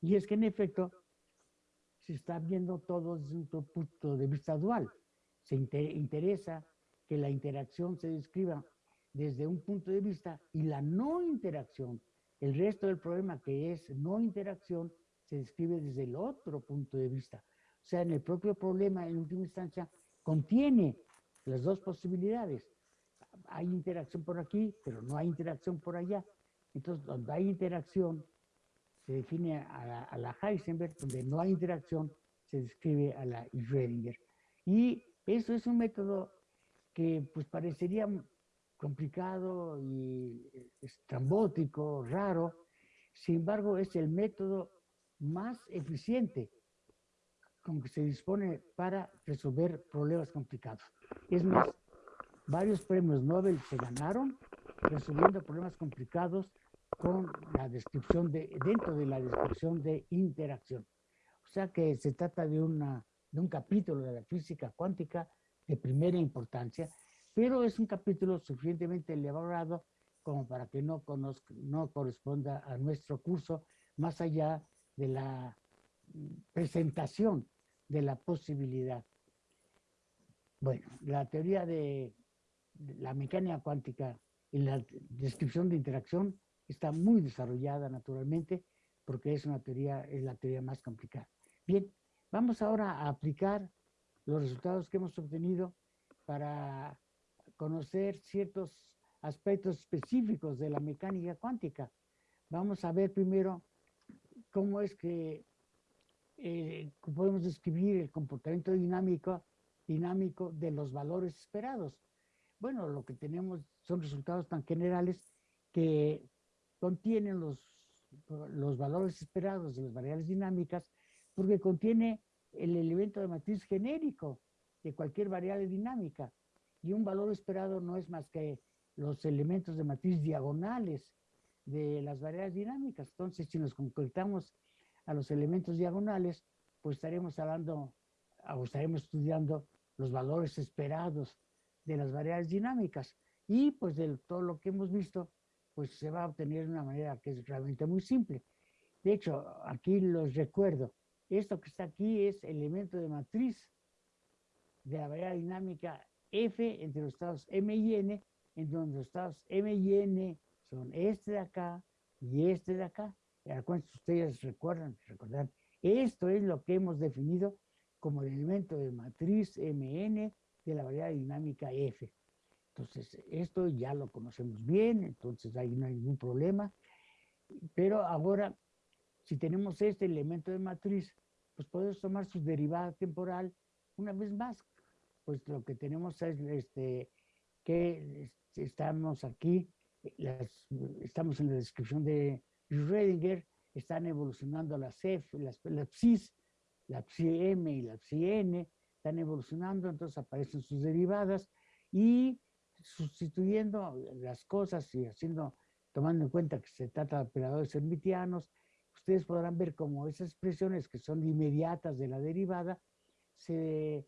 Y es que en efecto se está viendo todo desde un punto de vista dual. Se interesa que la interacción se describa desde un punto de vista y la no interacción, el resto del problema que es no interacción, se describe desde el otro punto de vista. O sea, en el propio problema, en última instancia, contiene las dos posibilidades. Hay interacción por aquí, pero no hay interacción por allá. Entonces, donde hay interacción, se define a la, Heisenberg, donde no hay interacción, se describe a la Schrödinger. Y eso es un método que pues parecería complicado y estrambótico, raro, sin embargo es el método más eficiente con que se dispone para resolver problemas complicados. Es más, varios premios Nobel se ganaron resolviendo problemas complicados con la descripción de, dentro de la descripción de interacción. O sea que se trata de, una, de un capítulo de la física cuántica de primera importancia, pero es un capítulo suficientemente elaborado como para que no, conozca, no corresponda a nuestro curso, más allá de la presentación de la posibilidad. Bueno, la teoría de la mecánica cuántica y la descripción de interacción está muy desarrollada naturalmente porque es una teoría, es la teoría más complicada. Bien, vamos ahora a aplicar los resultados que hemos obtenido para conocer ciertos aspectos específicos de la mecánica cuántica. Vamos a ver primero cómo es que eh, podemos describir el comportamiento dinámico, dinámico de los valores esperados. Bueno, lo que tenemos son resultados tan generales que contienen los, los valores esperados de las variables dinámicas porque contiene el elemento de matriz genérico de cualquier variable dinámica y un valor esperado no es más que los elementos de matriz diagonales de las variables dinámicas. Entonces, si nos concretamos a los elementos diagonales, pues estaremos hablando o estaremos estudiando los valores esperados de las variables dinámicas. Y pues de todo lo que hemos visto, pues se va a obtener de una manera que es realmente muy simple. De hecho, aquí los recuerdo, esto que está aquí es elemento de matriz de la variable dinámica F entre los estados M y N, en donde los estados M y N son este de acá y este de acá. ¿Cuántos ustedes recuerdan? Recordar, esto es lo que hemos definido como el elemento de matriz MN de la variable dinámica F. Entonces, esto ya lo conocemos bien, entonces ahí no hay ningún problema. Pero ahora, si tenemos este elemento de matriz, pues podemos tomar su derivada temporal una vez más. Pues lo que tenemos es este, que estamos aquí, estamos en la descripción de Schrödinger, están evolucionando las F, las, la psis, la psi M y la psi N, están evolucionando, entonces aparecen sus derivadas y sustituyendo las cosas y haciendo, tomando en cuenta que se trata de operadores hermitianos, ustedes podrán ver cómo esas expresiones que son inmediatas de la derivada se,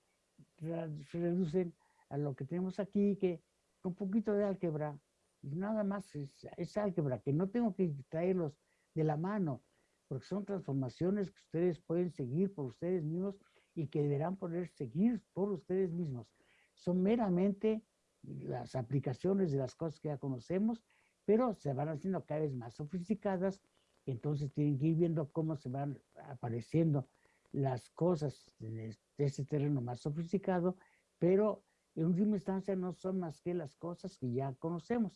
reducen a lo que tenemos aquí, que con poquito de álgebra, nada más es, es álgebra, que no tengo que traerlos de la mano, porque son transformaciones que ustedes pueden seguir por ustedes mismos y que deberán poder seguir por ustedes mismos. Son meramente las aplicaciones de las cosas que ya conocemos, pero se van haciendo cada vez más sofisticadas, entonces tienen que ir viendo cómo se van apareciendo las cosas de ese terreno más sofisticado, pero en última instancia no son más que las cosas que ya conocemos.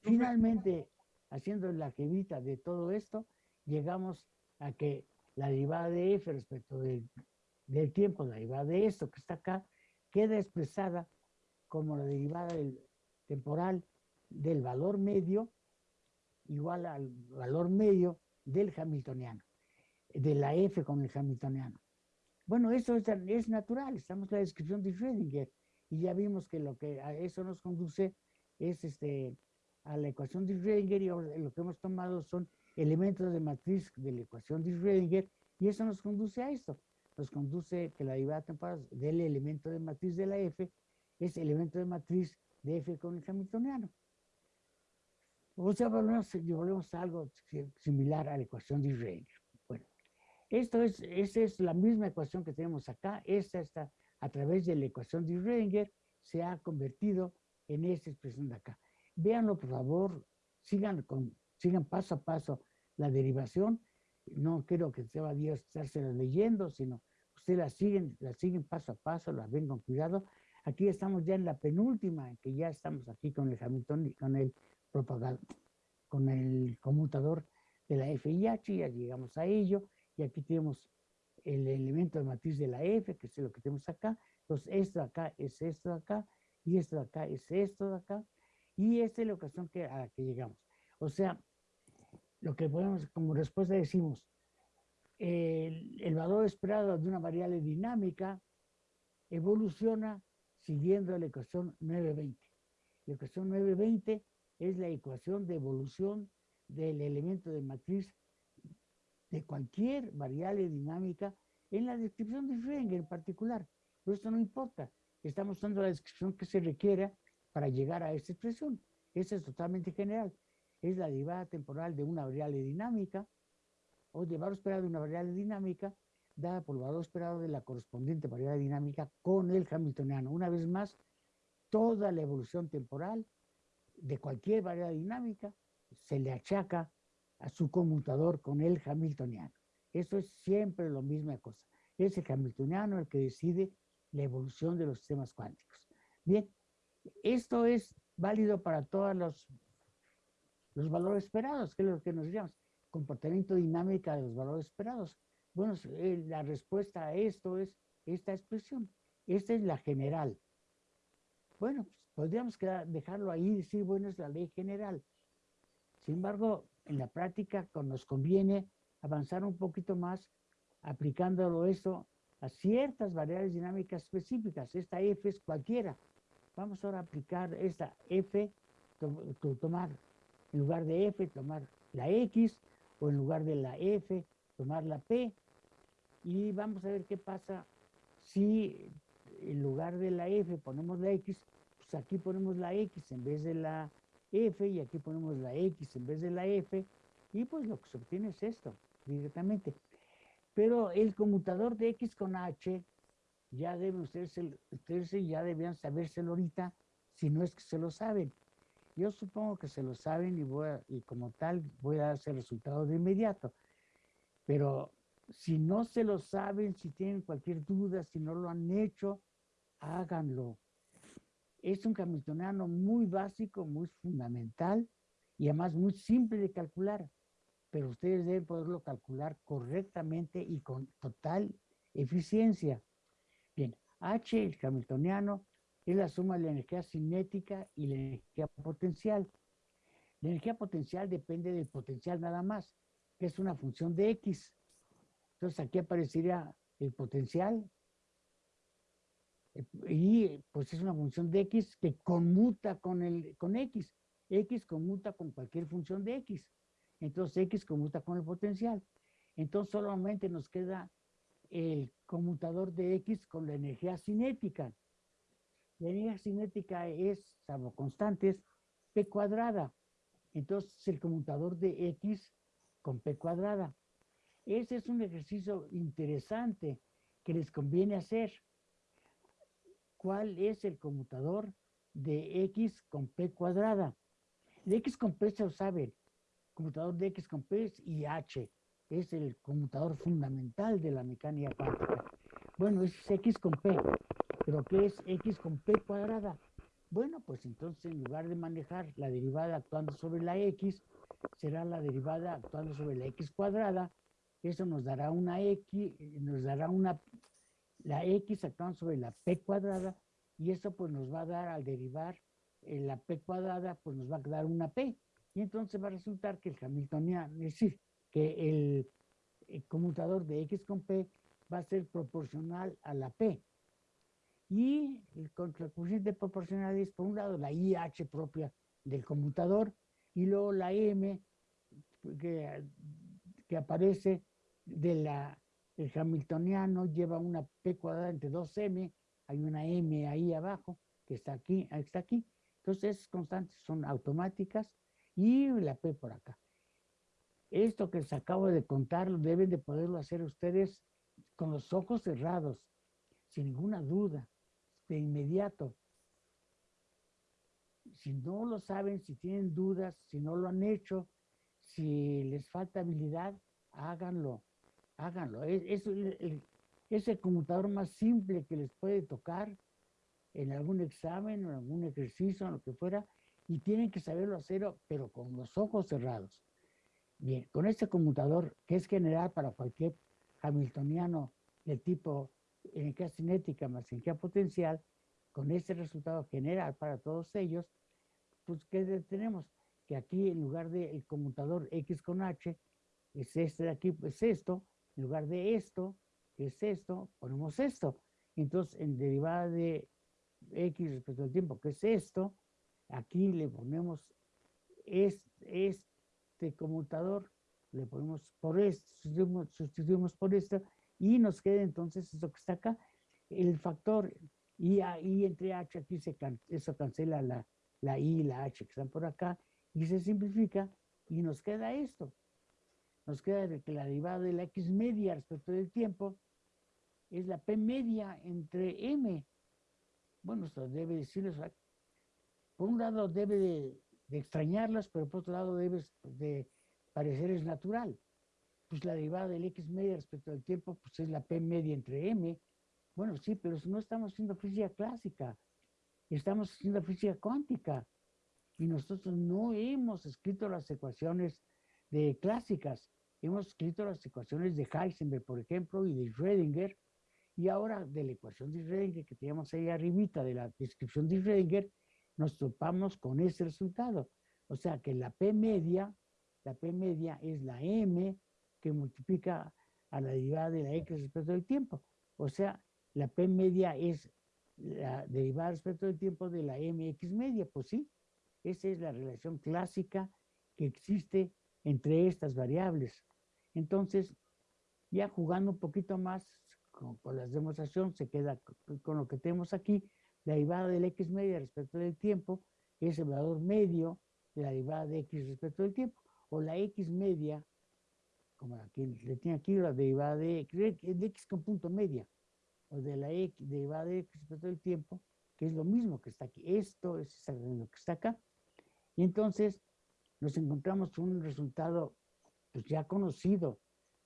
Finalmente, haciendo la jevita de todo esto, llegamos a que la derivada de f respecto del, tiempo, la derivada de esto que está acá, queda expresada como la derivada temporal del valor medio igual al valor medio del hamiltoniano, de la f con el hamiltoniano. Bueno, eso es, natural, estamos en la descripción de Schrödinger y ya vimos que lo que eso nos conduce es este, a la ecuación de Schrödinger y lo que hemos tomado son elementos de matriz de la ecuación de Schrödinger y eso nos conduce a esto. Nos conduce que la derivada temporal del elemento de matriz de la f es elemento de matriz de f con el hamiltoniano. O sea, volvemos, volvemos a algo similar a la ecuación de Schrödinger. Bueno, Esto es, esa es la misma ecuación que tenemos acá. Esta está a través de la ecuación de Schrödinger, se ha convertido en esta expresión de acá. Véanlo, por favor, sigan, con, sigan paso a paso la derivación. No quiero que se va a estarse leyendo, sino ustedes la siguen, la siguen paso a paso, la ven con cuidado. Aquí estamos ya en la penúltima, que ya estamos aquí con el Hamilton, con el propagado, con el conmutador de la FIH, ya llegamos a ello, y aquí tenemos el elemento de matriz de la F, que es lo que tenemos acá. Entonces, esto de acá es esto de acá, y esto de acá es esto de acá, y esta es la ocasión que, a la que llegamos. O sea, lo que podemos, como respuesta decimos, el valor esperado de una variable dinámica evoluciona siguiendo la ecuación 920. La ecuación 920 es la ecuación de evolución del elemento de matriz de cualquier variable dinámica en la descripción de Schrödinger en particular. Pero esto no importa. Estamos usando la descripción que se requiera para llegar a esta expresión. Esa es totalmente general. Es la derivada temporal de una variable dinámica o de valor esperado de una variable dinámica dada por el valor esperado de la correspondiente variable dinámica con el hamiltoniano. Una vez más, toda la evolución temporal de cualquier variable dinámica se le achaca a su conmutador con el hamiltoniano. Eso es siempre la misma cosa. Es el hamiltoniano el que decide la evolución de los sistemas cuánticos. Bien, esto es válido para todos los, los valores esperados, que es lo que nos llamamos comportamiento dinámico de los valores esperados. Bueno, eh, la respuesta a esto es esta expresión. Esta es la general. Bueno, pues, podríamos dejarlo ahí y decir, bueno, es la ley general. Sin embargo, en la práctica nos conviene avanzar un poquito más aplicándolo esto a ciertas variables dinámicas específicas. Esta F es cualquiera. Vamos ahora a aplicar esta F, tomar en lugar de F, tomar la X, o en lugar de la F, tomar la P. Y vamos a ver qué pasa si en lugar de la F ponemos la X, pues aquí ponemos la X en vez de la F y aquí ponemos la X en vez de la F y pues lo que se obtiene es esto directamente. Pero el conmutador de X con H ya deben ustedes, ustedes ya debían sabérselo ahorita, si no es que se lo saben. Yo supongo que se lo saben y, voy y como tal voy a dar ese resultado de inmediato. Pero si no se lo saben, si tienen cualquier duda, si no lo han hecho, háganlo. Es un hamiltoniano muy básico, muy fundamental y además muy simple de calcular, pero ustedes deben poderlo calcular correctamente y con total eficiencia. Bien, H, el hamiltoniano, es la suma de la energía cinética y la energía potencial. La energía potencial depende del potencial nada más, es una función de X. Entonces aquí aparecería el potencial y pues es una función de X que conmuta con, el, con X. X conmuta con cualquier función de X. Entonces X conmuta con el potencial. Entonces solamente nos queda el conmutador de X con la energía cinética. La energía cinética es, salvo constantes, P cuadrada. Entonces el conmutador de X con P cuadrada. Ese es un ejercicio interesante que les conviene hacer cuál es el conmutador de x con p cuadrada. De x con p se lo saben. Conmutador de x con p es IH. Es el conmutador fundamental de la mecánica cuántica. Bueno, es x con p. ¿Pero qué es x con p cuadrada? Bueno, pues entonces en lugar de manejar la derivada actuando sobre la x, será la derivada actuando sobre la x cuadrada. Eso nos dará una x, nos dará una la x actuando sobre la p cuadrada y eso pues nos va a dar al derivar en la p cuadrada pues nos va a dar una p y entonces va a resultar que el hamiltoniano, es decir, que el, conmutador de x con p va a ser proporcional a la p. Y el contracoeficiente proporcional es por un lado la IH propia del conmutador y luego la M que, que aparece de la el hamiltoniano lleva una P cuadrada entre 2M, hay una M ahí abajo, que está aquí, está aquí. Entonces, esas constantes son automáticas y la P por acá. Esto que les acabo de contar, deben de poderlo hacer ustedes con los ojos cerrados, sin ninguna duda, de inmediato. Si no lo saben, si tienen dudas, si no lo han hecho, si les falta habilidad, háganlo, háganlo. Es, es el, conmutador más simple que les puede tocar en algún examen en algún ejercicio, en lo que fuera, y tienen que saberlo hacer, pero con los ojos cerrados. Bien, con este conmutador, que es general para cualquier hamiltoniano de tipo energía cinética más energía potencial, con este resultado general para todos ellos, pues ¿qué tenemos? Que aquí en lugar del conmutador X con H, es este de aquí, pues esto, en lugar de esto, que es esto, ponemos esto. Entonces, en derivada de X respecto al tiempo, que es esto, aquí le ponemos este, conmutador, le ponemos por esto, sustituimos, por esto, y nos queda entonces esto que está acá, el factor y, y entre h, aquí se eso cancela la, la i y la h que están por acá, y se simplifica, y nos queda esto. Nos queda que la derivada de la x media respecto del tiempo es la p media entre m. Bueno, esto debe decirles, por un lado debe de de extrañarlas, pero por otro lado debes de parecer natural. Pues la derivada del x media respecto al tiempo, pues es la p media entre m. Bueno, sí, pero no estamos haciendo física clásica, estamos haciendo física cuántica. Y nosotros no hemos escrito las ecuaciones de clásicas, hemos escrito las ecuaciones de Heisenberg, por ejemplo, y de Schrödinger, y ahora de la ecuación de Schrödinger que teníamos ahí arribita de la descripción de Schrödinger, nos topamos con ese resultado. O sea que la P media, la P media es la M que multiplica a la derivada de la X respecto del tiempo. O sea, la P media es la derivada respecto del tiempo de la MX media. Pues sí, esa es la relación clásica que existe entre estas variables. Entonces, ya jugando un poquito más con, con las demostraciones, se queda con lo que tenemos aquí, la derivada del x media respecto del tiempo es el valor medio de la derivada de x respecto del tiempo, o la x media, como aquí le tiene aquí la derivada de x, de x con punto media, o de la x, derivada de x respecto del tiempo, que es lo mismo que está aquí. Esto es lo que está acá. Y entonces nos encontramos con un resultado pues ya conocido,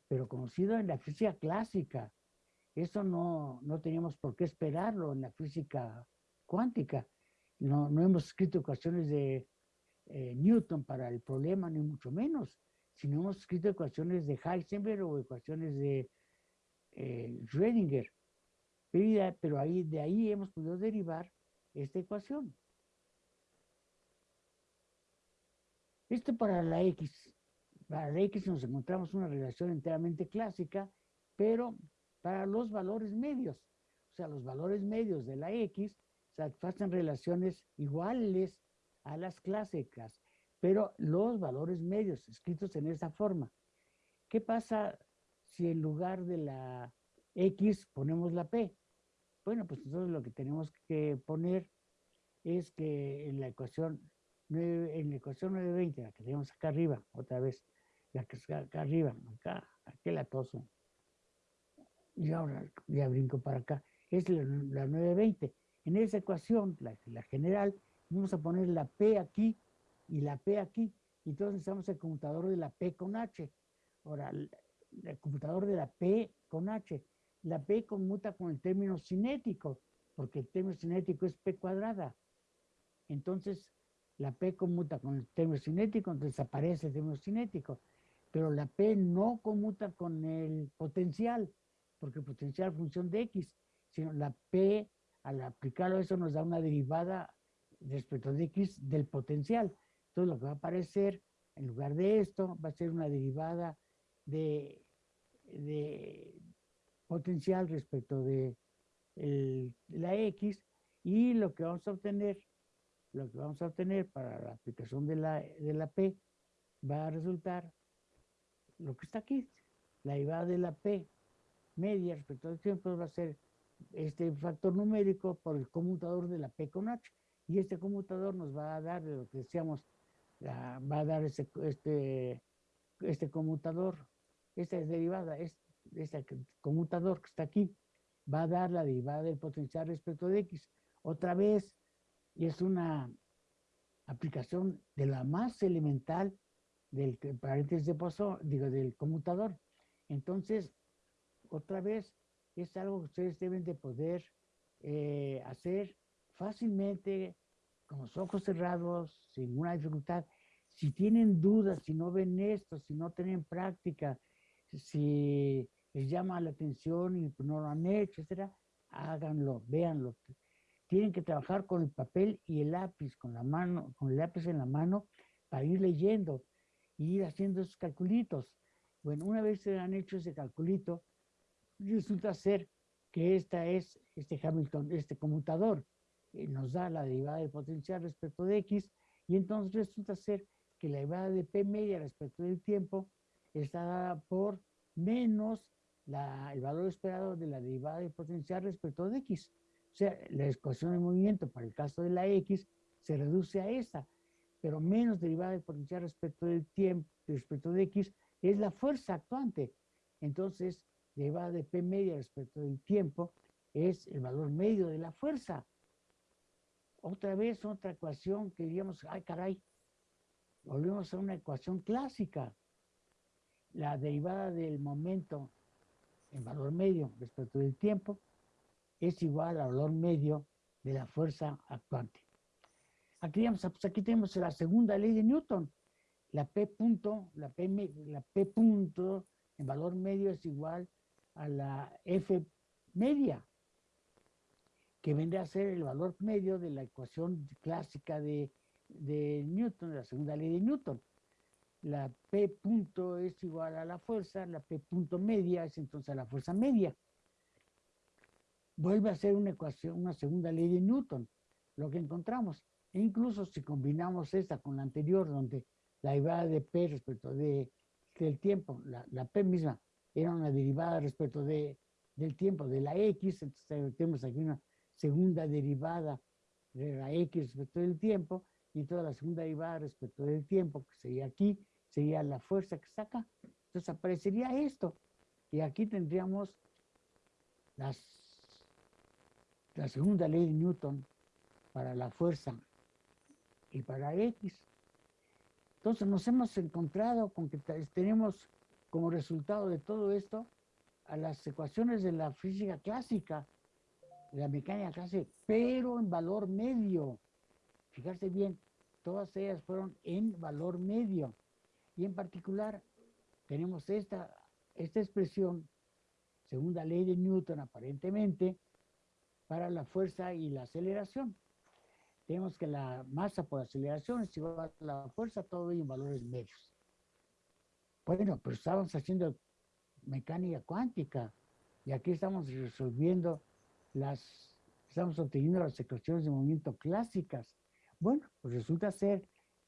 pero conocido en la física clásica, eso no, no teníamos por qué esperarlo en la física cuántica. No, no hemos escrito ecuaciones de eh, Newton para el problema, ni mucho menos, sino hemos escrito ecuaciones de Heisenberg o ecuaciones de eh, Schrödinger. Pero ahí, de ahí hemos podido derivar esta ecuación. Esto para la X. Para la X nos encontramos una relación enteramente clásica, pero para los valores medios. O sea, los valores medios de la X satisfacen relaciones iguales a las clásicas, pero los valores medios escritos en esa forma. ¿Qué pasa si en lugar de la X ponemos la P? Bueno, pues entonces lo que tenemos que poner es que en la ecuación 9, en la ecuación 920, la que tenemos acá arriba, otra vez, la que está acá arriba, acá, aquel atoso, y ahora ya brinco para acá, es la, 920. En esa ecuación, la, general, vamos a poner la P aquí y la P aquí. Y entonces necesitamos el computador de la P con H. Ahora, el, computador de la P con H. La P conmuta con el término cinético, porque el término cinético es P cuadrada. Entonces, la P conmuta con el término cinético, entonces aparece el término cinético. Pero la P no conmuta con el potencial porque potencial función de x, sino la p, al aplicarlo eso nos da una derivada respecto de x del potencial. Entonces lo que va a aparecer en lugar de esto va a ser una derivada de, potencial respecto de la x y lo que vamos a obtener, lo que vamos a obtener para la aplicación de la, de la p va a resultar lo que está aquí, la derivada de la p media respecto al tiempo va a ser este factor numérico por el conmutador de la P con H. Y este conmutador nos va a dar, lo que decíamos, va a dar este, este conmutador, esta derivada, este, este conmutador que está aquí, va a dar la derivada del potencial respecto de x. Otra vez, es una aplicación de la más elemental del paréntesis de Poisson, digo, del conmutador. Entonces, otra vez, es algo que ustedes deben de poder eh, hacer fácilmente, con los ojos cerrados, sin ninguna dificultad. Si tienen dudas, si no ven esto, si no tienen práctica, si les llama la atención y no lo han hecho, etcétera, háganlo, véanlo. Tienen que trabajar con el papel y el lápiz, con la mano, con el lápiz en la mano, para ir leyendo y ir haciendo esos calculitos. Bueno, una vez se han hecho ese calculito, resulta ser que esta es este Hamilton, este conmutador, nos da la derivada del potencial respecto de x, y entonces resulta ser que la derivada de p media respecto del tiempo está dada por menos el valor esperado de la derivada del potencial respecto de x. O sea, la ecuación de movimiento para el caso de la x se reduce a esta, pero menos derivada del potencial respecto del tiempo, respecto de x, es la fuerza actuante. Entonces, derivada de P media respecto del tiempo es el valor medio de la fuerza. Otra vez, otra ecuación que diríamos, ay caray, volvemos a una ecuación clásica. La derivada del momento en valor medio respecto del tiempo es igual al valor medio de la fuerza actuante. Aquí, pues aquí tenemos la segunda ley de Newton. La P punto, la P, la P punto en valor medio es igual a la F media, que vendría a ser el valor medio de la ecuación clásica de, de Newton, de la segunda ley de Newton. La P punto es igual a la fuerza, la P punto media es entonces la fuerza media. Vuelve a ser una ecuación, una segunda ley de Newton, lo que encontramos. E incluso si combinamos esta con la anterior, donde la derivada de P respecto de, del tiempo, la, la P misma era una derivada respecto de, del tiempo de la X, entonces tenemos aquí una segunda derivada de la X respecto del tiempo, y toda la segunda derivada respecto del tiempo, que sería aquí, sería la fuerza que saca. Entonces aparecería esto. Y aquí tendríamos la segunda ley de Newton para la fuerza y para X. Entonces nos hemos encontrado con que tenemos como resultado de todo esto a las ecuaciones de la física clásica, de la mecánica clásica, pero en valor medio. Fijarse bien, todas ellas fueron en valor medio. Y en particular tenemos esta, esta expresión, segunda ley de Newton aparentemente, para la fuerza y la aceleración. Tenemos que la masa por aceleración es igual a la fuerza, todo en valores medios. Bueno, pero estamos haciendo mecánica cuántica y aquí estamos resolviendo las, estamos obteniendo las ecuaciones de movimiento clásicas. Bueno, pues resulta ser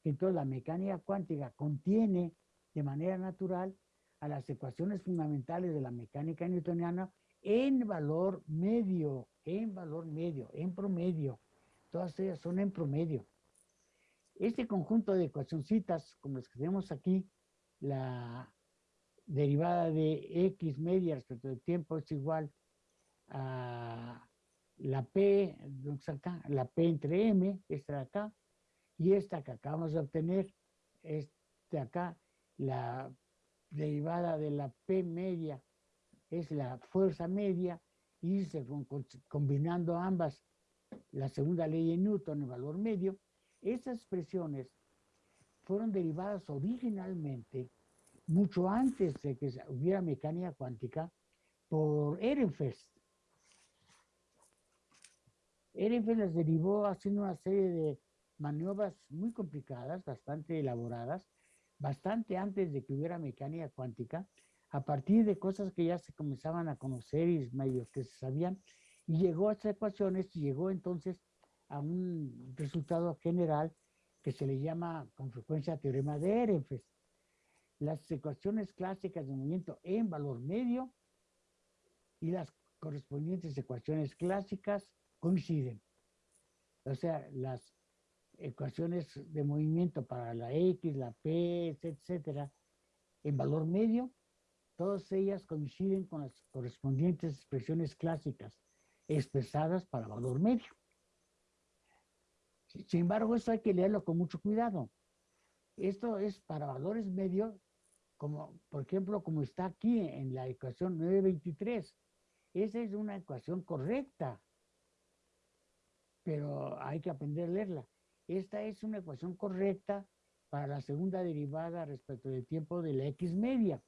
entonces la mecánica cuántica contiene de manera natural a las ecuaciones fundamentales de la mecánica newtoniana en valor medio, en valor medio, en promedio. Todas ellas son en promedio. Este conjunto de ecuacioncitas, como las que tenemos aquí, la derivada de x media respecto del tiempo es igual a la p, la p entre m, esta de acá, y esta que acabamos de obtener, de acá, la derivada de la P media es la fuerza media, y se, combinando ambas, la segunda ley de Newton, el valor medio, esas expresiones fueron derivadas originalmente, mucho antes de que hubiera mecánica cuántica, por Ehrenfest. Ehrenfest las derivó haciendo una serie de maniobras muy complicadas, bastante elaboradas, bastante antes de que hubiera mecánica cuántica, a partir de cosas que ya se comenzaban a conocer y medios que se sabían, y llegó a estas ecuaciones y llegó entonces a un resultado general que se le llama con frecuencia teorema de Ehrenfest. Las ecuaciones clásicas de movimiento en valor medio y las correspondientes ecuaciones clásicas coinciden. O sea, las ecuaciones de movimiento para la X, la P, etcétera, en valor medio, todas ellas coinciden con las correspondientes expresiones clásicas expresadas para valor medio. Sin embargo, esto hay que leerlo con mucho cuidado. Esto es para valores medios, como por ejemplo, como está aquí en la ecuación 923. Esa es una ecuación correcta, pero hay que aprender a leerla. Esta es una ecuación correcta para la segunda derivada respecto del tiempo de la X media.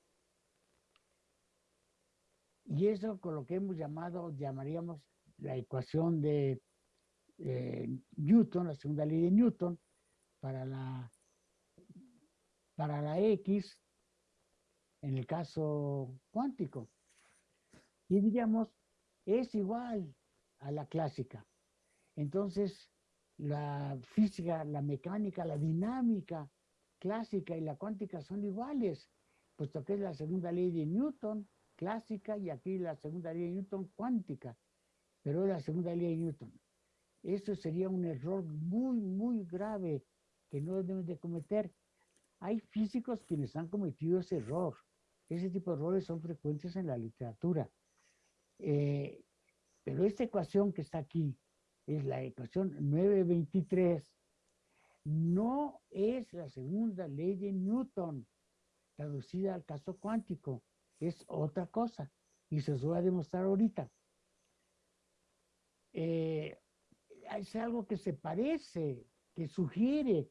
Y eso con lo que hemos llamado, llamaríamos la ecuación de Newton, la segunda ley de Newton, para la, para la X, en el caso cuántico. Y diríamos, es igual a la clásica. Entonces, la física, la mecánica, la dinámica clásica y la cuántica son iguales, puesto que es la segunda ley de Newton clásica y aquí la segunda ley de Newton cuántica, pero es la segunda ley de Newton. Eso sería un error muy, muy grave que no deben de cometer. Hay físicos quienes han cometido ese error. Ese tipo de errores son frecuentes en la literatura. Eh, pero esta ecuación que está aquí, es la ecuación 923, no es la segunda ley de Newton, traducida al caso cuántico, es otra cosa, y se os voy a demostrar ahorita. Eh, es algo que se parece, que sugiere,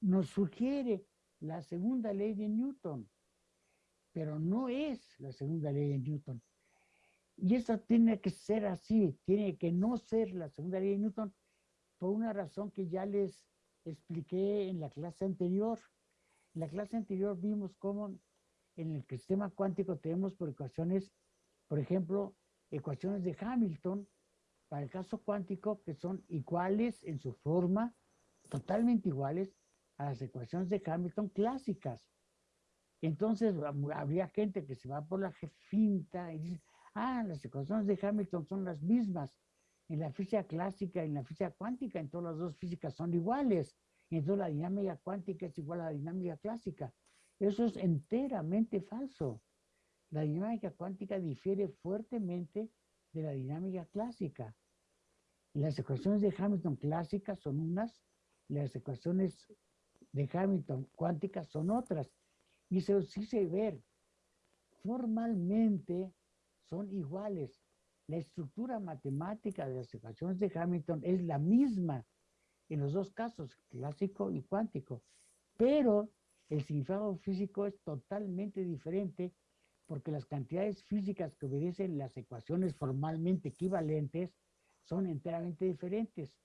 nos sugiere la segunda ley de Newton, pero no es la segunda ley de Newton. Y eso tiene que ser así, tiene que no ser la segunda ley de Newton por una razón que ya les expliqué en la clase anterior. En la clase anterior vimos cómo en el sistema cuántico tenemos por ecuaciones, por ejemplo, ecuaciones de Hamilton para el caso cuántico que son iguales en su forma, totalmente iguales a las ecuaciones de Hamilton clásicas. Entonces habría gente que se va por la finta y dice, ah, las ecuaciones de Hamilton son las mismas en la física clásica y en la física cuántica, en todas las dos físicas son iguales. Y entonces la dinámica cuántica es igual a la dinámica clásica. Eso es enteramente falso. La dinámica cuántica difiere fuertemente de la dinámica clásica. Las ecuaciones de Hamilton clásicas son unas, las ecuaciones de Hamilton cuánticas son otras. Y se os hice ver, formalmente son iguales. La estructura matemática de las ecuaciones de Hamilton es la misma en los dos casos, clásico y cuántico, pero el significado físico es totalmente diferente porque las cantidades físicas que obedecen las ecuaciones formalmente equivalentes son enteramente diferentes.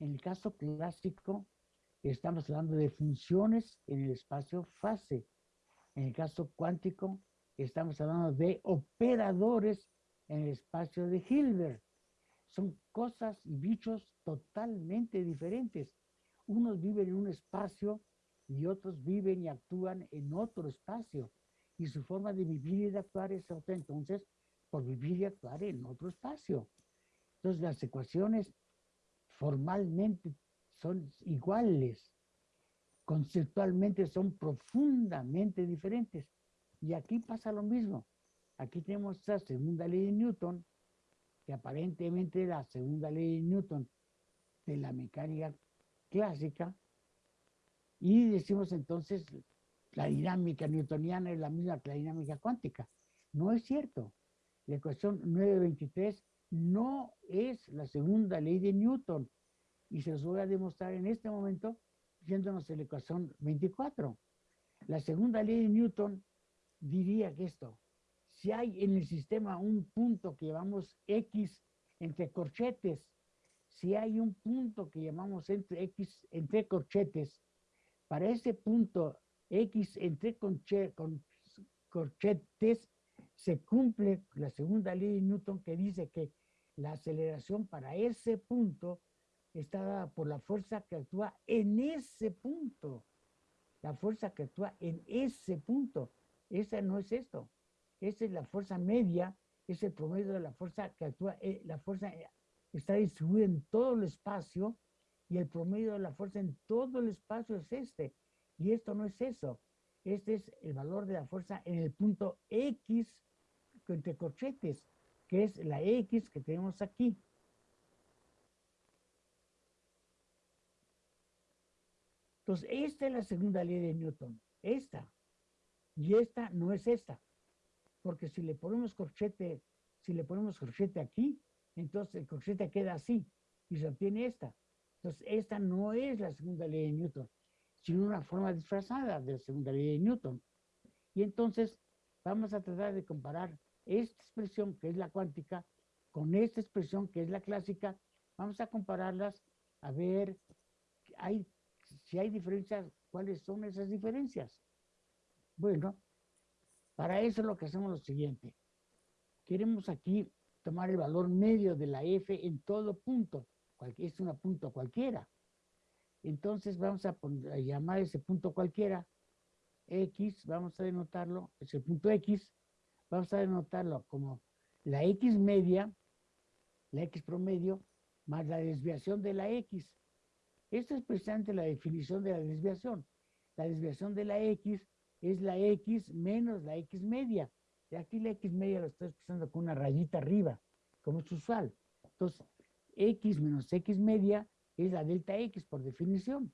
En el caso clásico, estamos hablando de funciones en el espacio fase. En el caso cuántico, estamos hablando de operadores en el espacio de Hilbert. Son cosas y bichos totalmente diferentes. Unos viven en un espacio y otros viven y actúan en otro espacio y su forma de vivir y de actuar es otra entonces por vivir y actuar en otro espacio. Entonces las ecuaciones formalmente son iguales, conceptualmente son profundamente diferentes. Y aquí pasa lo mismo. Aquí tenemos esta segunda ley de Newton, que aparentemente la segunda ley de Newton de la mecánica clásica, y decimos entonces la dinámica newtoniana es la misma que la dinámica cuántica. No es cierto. La ecuación 923 no es la segunda ley de Newton. Y se los voy a demostrar en este momento yéndonos la ecuación 24. La segunda ley de Newton diría que esto, si hay en el sistema un punto que llamamos X entre corchetes, si hay un punto que llamamos entre X entre corchetes, para ese punto X entre con, corchetes se cumple la segunda ley de Newton que dice que la aceleración para ese punto está dada por la fuerza que actúa en ese punto. La fuerza que actúa en ese punto. Esa no es esto. Esa es la fuerza media, es el promedio de la fuerza que actúa. Eh, la fuerza eh, está distribuida en todo el espacio y el promedio de la fuerza en todo el espacio es este Y esto no es eso. Este es el valor de la fuerza en el punto X entre corchetes, que es la X que tenemos aquí. Entonces, esta es la segunda ley de Newton, esta. Y esta no es esta. Porque si le ponemos corchete, si le ponemos corchete aquí, entonces el corchete queda así y se obtiene esta. Entonces, esta no es la segunda ley de Newton, sino una forma disfrazada de la segunda ley de Newton. Y entonces vamos a tratar de comparar esta expresión, que es la cuántica, con esta expresión, que es la clásica. Vamos a compararlas a ver hay, si hay diferencias, cuáles son esas diferencias. Bueno, para eso lo que hacemos lo siguiente. Queremos aquí tomar el valor medio de la f en todo punto. Es una punto cualquiera. Entonces vamos a, llamar ese punto cualquiera x, vamos a denotarlo, es el punto x, vamos a denotarlo como la x media, la x promedio, más la desviación de la x. Esto es precisamente la definición de la desviación. La desviación de la x es la x menos la x media. Y aquí la x media lo estoy expresando con una rayita arriba, como es usual. Entonces, x menos x media es la delta x por definición.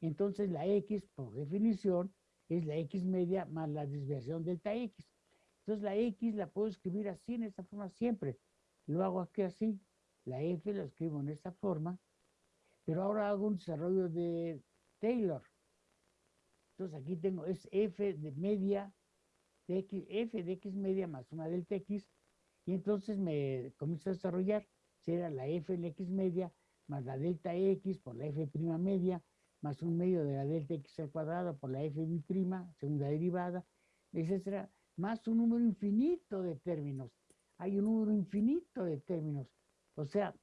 Entonces la x por definición es la x media más la desviación delta x. Entonces la x la puedo escribir así, en esta forma siempre. Lo hago aquí así. La f la escribo en esta forma. Pero ahora hago un desarrollo de Taylor. Entonces aquí tengo, es f de media, de x, f de x media más una delta x. Y entonces me comienzo a desarrollar. Será la f de x media más la delta x por la f' media, más un medio de la delta x al cuadrado por la f prima, segunda derivada, etcétera, más un número infinito de términos. Hay un número infinito de términos. O sea,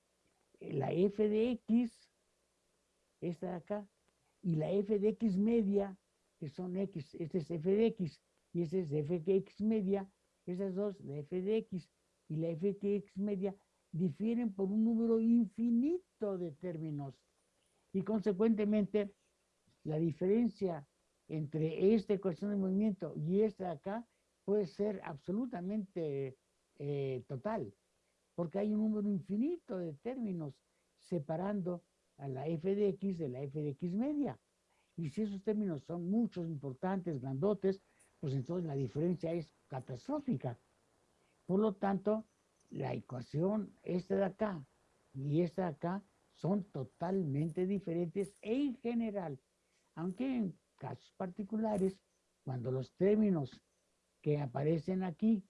la f de x, esta de acá, y la f de x media, que son x, este es f de x, y este es f de x media, esas dos, la f de x y la f de x media, difieren por un número infinito de términos y consecuentemente la diferencia entre esta ecuación de movimiento y esta de acá puede ser absolutamente eh, total, porque hay un número infinito de términos separando a la f de x de la f de x media. Y si esos términos son muchos, importantes, grandotes, pues entonces la diferencia es catastrófica. Por lo tanto, la ecuación esta de acá y esta de acá son totalmente diferentes en general, aunque en casos particulares, cuando los términos que aparecen aquí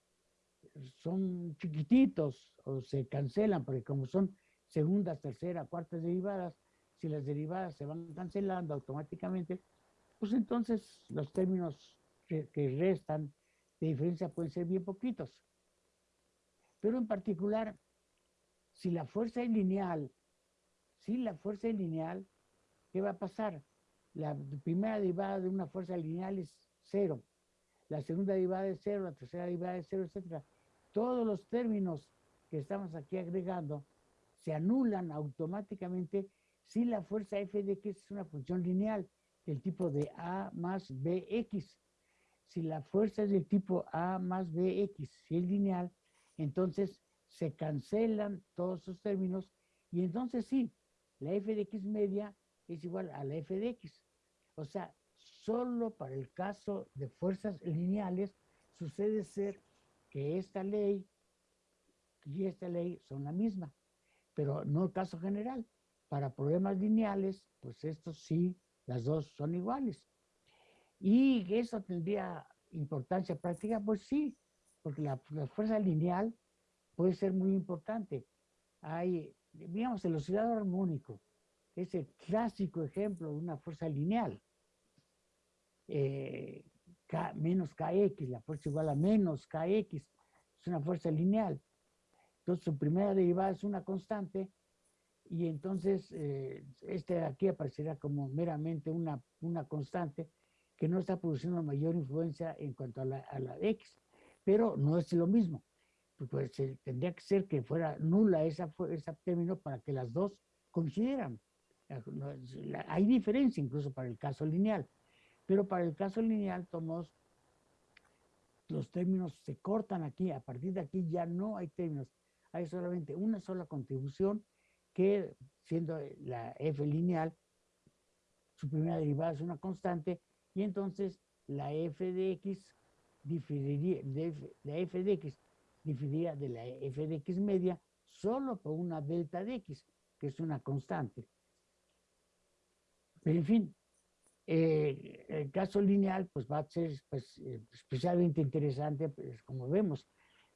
son chiquititos o se cancelan, porque como son segundas, terceras, cuartas derivadas, si las derivadas se van cancelando automáticamente, pues entonces los términos que, restan de diferencia pueden ser bien poquitos. Pero en particular, si la fuerza es lineal, si la fuerza es lineal, ¿qué va a pasar? La primera derivada de una fuerza lineal es cero, la segunda derivada es cero, la tercera derivada es cero, etc. Todos los términos que estamos aquí agregando se anulan automáticamente si la fuerza f de x es una función lineal del tipo de a más bx. Si la fuerza es del tipo a más bx, si es lineal, entonces se cancelan todos esos términos y entonces sí, la f de x media es igual a la f de x. O sea, solo para el caso de fuerzas lineales sucede ser que esta ley y esta ley son la misma, pero no el caso general. Para problemas lineales, pues estos sí, las dos son iguales. ¿Y eso tendría importancia práctica? Pues sí, porque la, fuerza lineal puede ser muy importante. Hay, digamos, el oscilador armónico es el clásico ejemplo de una fuerza lineal. Eh, K menos KX, la fuerza igual a menos KX, es una fuerza lineal. Entonces su primera derivada es una constante y entonces eh, este aquí aparecerá como meramente una, una constante que no está produciendo mayor influencia en cuanto a la, a la X pero no es lo mismo. Pues, pues tendría que ser que fuera nula esa, ese término para que las dos coincidieran. Hay diferencia incluso para el caso lineal. Pero para el caso lineal, tomos los términos se cortan aquí, a partir de aquí ya no hay términos, hay solamente una sola contribución que siendo la f lineal, su primera derivada es una constante, y entonces la f de x diferiría, la f de x diferiría de la f de x media solo por una delta de x, que es una constante. Pero en fin, eh, el caso lineal pues va a ser pues, especialmente interesante, pues, como vemos,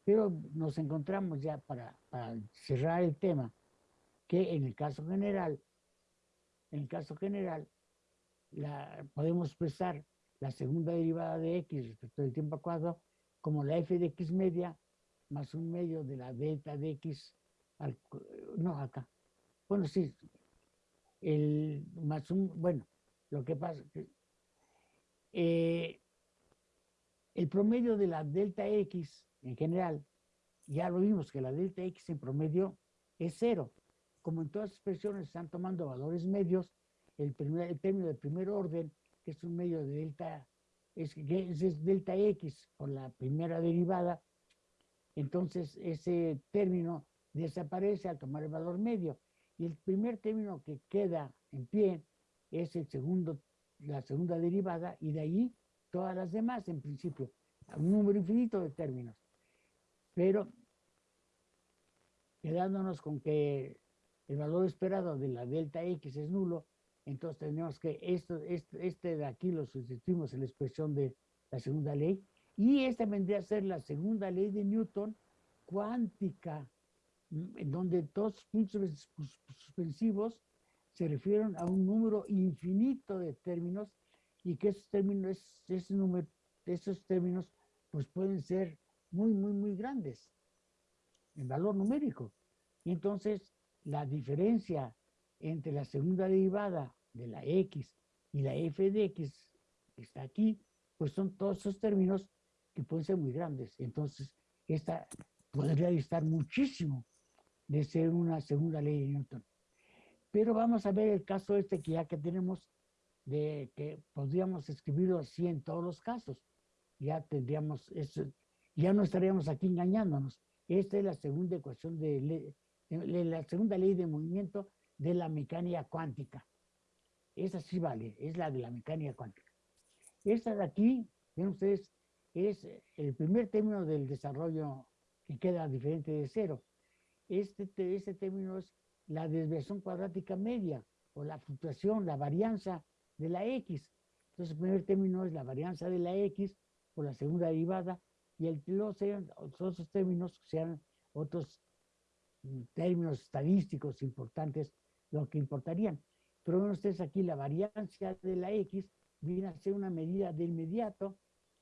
pero nos encontramos ya para, cerrar el tema, que en el caso general, en el caso general, podemos expresar la segunda derivada de x respecto del tiempo cuadrado como la f de x media más un medio de la delta de x, al, no acá, bueno sí, el más un, bueno, lo que pasa que eh, el promedio de la delta X en general, ya lo vimos que la delta X en promedio es cero. Como en todas las expresiones están tomando valores medios, el, primer, el término de primer orden, que es un medio de delta, es, es delta X por la primera derivada, entonces ese término desaparece al tomar el valor medio. Y el primer término que queda en pie es el segundo, la segunda derivada y de ahí todas las demás en principio, un número infinito de términos. Pero quedándonos con que el valor esperado de la delta x es nulo, entonces tenemos que esto, este, este de aquí lo sustituimos en la expresión de la segunda ley, y esta vendría a ser la segunda ley de Newton cuántica, en donde todos puntos suspensivos se refieren a un número infinito de términos y que esos términos, ese número, esos términos pues pueden ser muy, muy, muy grandes en valor numérico. Y entonces la diferencia entre la segunda derivada de la x y la f de x que está aquí, pues son todos esos términos que pueden ser muy grandes. Entonces, esta podría distar muchísimo de ser una segunda ley de Newton. Pero vamos a ver el caso este que ya que tenemos de que podríamos escribirlo así en todos los casos. Ya tendríamos eso, ya no estaríamos aquí engañándonos. Esta es la segunda ecuación de, la segunda ley de movimiento de la mecánica cuántica. Esa sí vale, es la de la mecánica cuántica. Esta de aquí, ven ustedes, es el primer término del desarrollo que queda diferente de cero. Este, este término es la desviación cuadrática media o la fluctuación, la varianza de la x. Entonces, el primer término es la varianza de la x por la segunda derivada y el, los otros términos sean otros términos estadísticos importantes, lo que importarían. Pero ven ustedes aquí, la varianza de la x viene a ser una medida de inmediato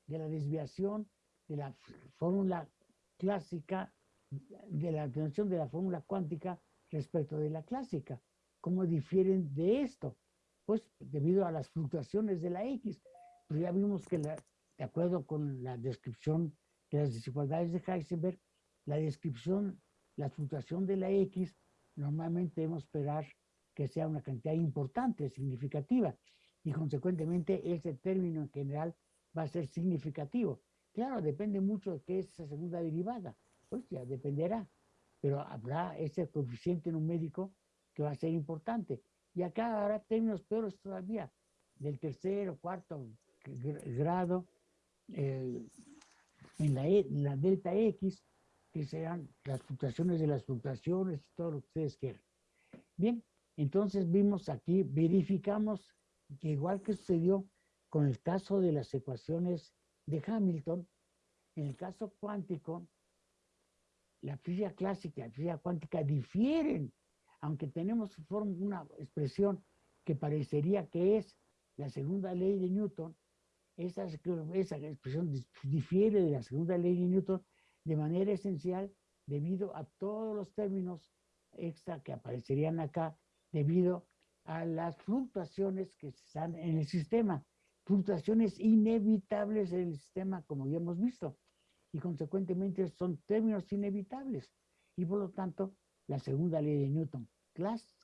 de la desviación de la fórmula clásica, de la atención de la fórmula cuántica respecto de la clásica. ¿Cómo difieren de esto? Pues debido a las fluctuaciones de la X. Pues ya vimos que de acuerdo con la descripción de las desigualdades de Heisenberg, la descripción, la fluctuación de la X, normalmente debemos esperar que sea una cantidad importante, significativa, y consecuentemente ese término en general va a ser significativo. Claro, depende mucho de qué es esa segunda derivada, pues ya dependerá pero habrá ese coeficiente numérico que va a ser importante. Y acá habrá términos peores todavía, del tercero, cuarto grado, en, la, e, la, delta X, que serán las fluctuaciones de las fluctuaciones todo lo que ustedes quieran. Bien, entonces vimos aquí, verificamos que igual que sucedió con el caso de las ecuaciones de Hamilton, en el caso cuántico, la física clásica y la física cuántica difieren, aunque tenemos una expresión que parecería que es la segunda ley de Newton, esa, esa expresión difiere de la segunda ley de Newton de manera esencial debido a todos los términos extra que aparecerían acá debido a las fluctuaciones que están en el sistema, fluctuaciones inevitables en el sistema como ya hemos visto y consecuentemente son términos inevitables. Y por lo tanto, la segunda ley de Newton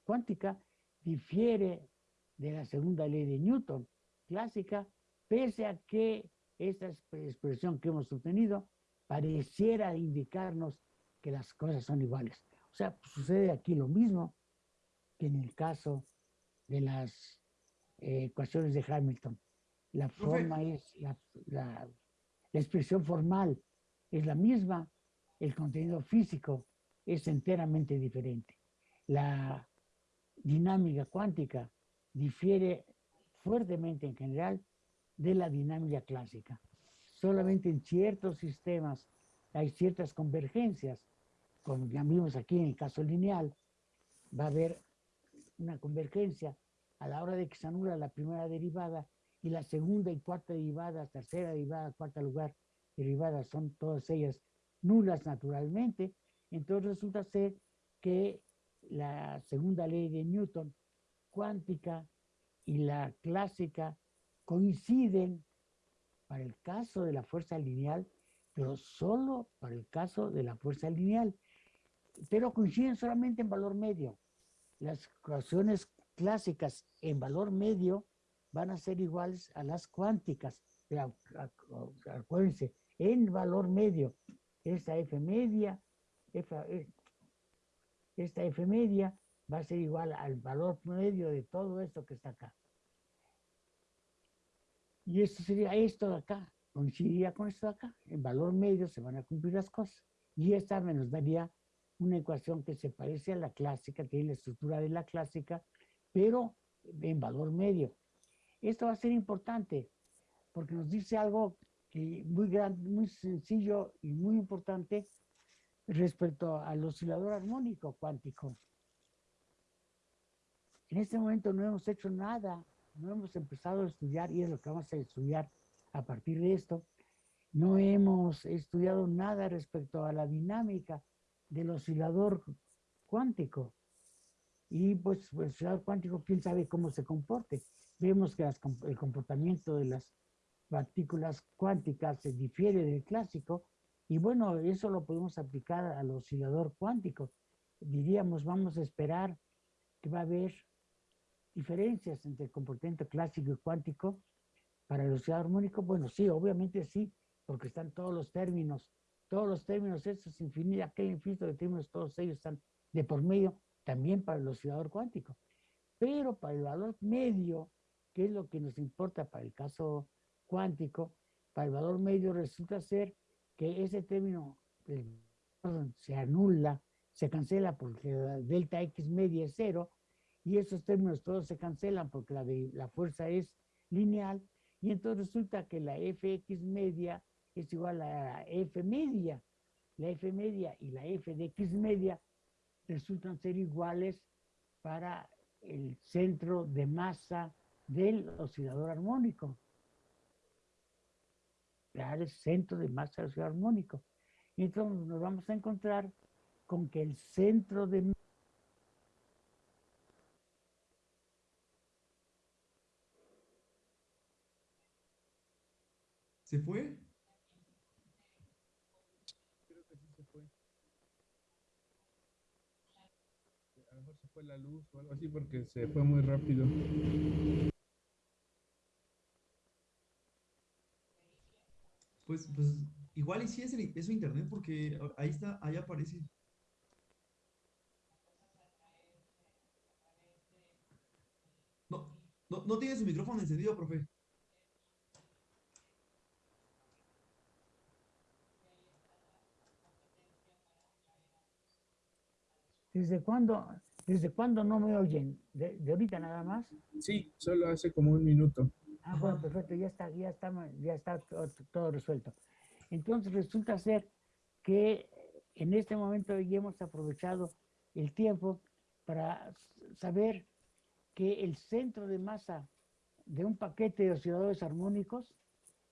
cuántica difiere de la segunda ley de Newton clásica pese a que esta expresión que hemos obtenido pareciera indicarnos que las cosas son iguales. O sea, sucede aquí lo mismo que en el caso de las eh, ecuaciones de Hamilton. La forma es, la, la, expresión formal es la misma, el contenido físico es enteramente diferente. La dinámica cuántica difiere fuertemente en general de la dinámica clásica. Solamente en ciertos sistemas hay ciertas convergencias, como ya vimos aquí en el caso lineal, va a haber una convergencia a la hora de que se anula la primera derivada y la segunda y cuarta derivada, tercera derivada, cuarta lugar derivada, son todas ellas nulas naturalmente, entonces resulta ser que la segunda ley de Newton cuántica y la clásica coinciden para el caso de la fuerza lineal, pero solo para el caso de la fuerza lineal, pero coinciden solamente en valor medio. Las ecuaciones clásicas en valor medio van a ser iguales a las cuánticas. Acuérdense, en valor medio, esta F media, F, esta F media va a ser igual al valor medio de todo esto que está acá. Y esto sería esto de acá, coincidiría con esto de acá. En valor medio se van a cumplir las cosas. Y esta me nos daría una ecuación que se parece a la clásica, tiene la estructura de la clásica, pero en valor medio. Esto va a ser importante porque nos dice algo muy, grande, muy sencillo y muy importante respecto al oscilador armónico cuántico. En este momento no hemos hecho nada, no hemos empezado a estudiar, y es lo que vamos a estudiar a partir de esto, no hemos estudiado nada respecto a la dinámica del oscilador cuántico. Y pues el oscilador cuántico, quién sabe cómo se comporte. Vemos que el comportamiento de las partículas cuánticas se difiere del clásico, y bueno, eso lo podemos aplicar al oscilador cuántico. Diríamos, vamos a esperar que va a haber diferencias entre el comportamiento clásico y cuántico para el oscilador armónico. Bueno, sí, obviamente sí, porque están todos los términos, todos los términos, esos infinitos, aquel infinito de términos, todos ellos están de por medio también para el oscilador cuántico. Pero para el valor medio, que es lo que nos importa para el caso cuántico, para el valor medio resulta ser que ese término se anula, se cancela porque delta X media es cero, y esos términos todos se cancelan porque la, fuerza es lineal, y entonces resulta que la Fx media es igual a la F media. La F media y la F de X media resultan ser iguales para el centro de masa del oscilador armónico el centro de masa del oscilador armónico. Y entonces nos vamos a encontrar con que el centro de ¿Se fue? Creo que sí se fue. A lo mejor se fue la luz o algo así porque se fue muy rápido. Pues, pues igual y sí es, el, es su internet porque ahí está, ahí aparece. No, no, no tiene su micrófono encendido, profe. ¿Desde cuándo, ¿Desde cuándo no me oyen? ¿De, ¿De, ahorita nada más? Sí, solo hace como un minuto. Ah, bueno, perfecto, ya está, ya está, ya está todo, resuelto. Entonces resulta ser que en este momento ya hemos aprovechado el tiempo para saber que el centro de masa de un paquete de osciladores armónicos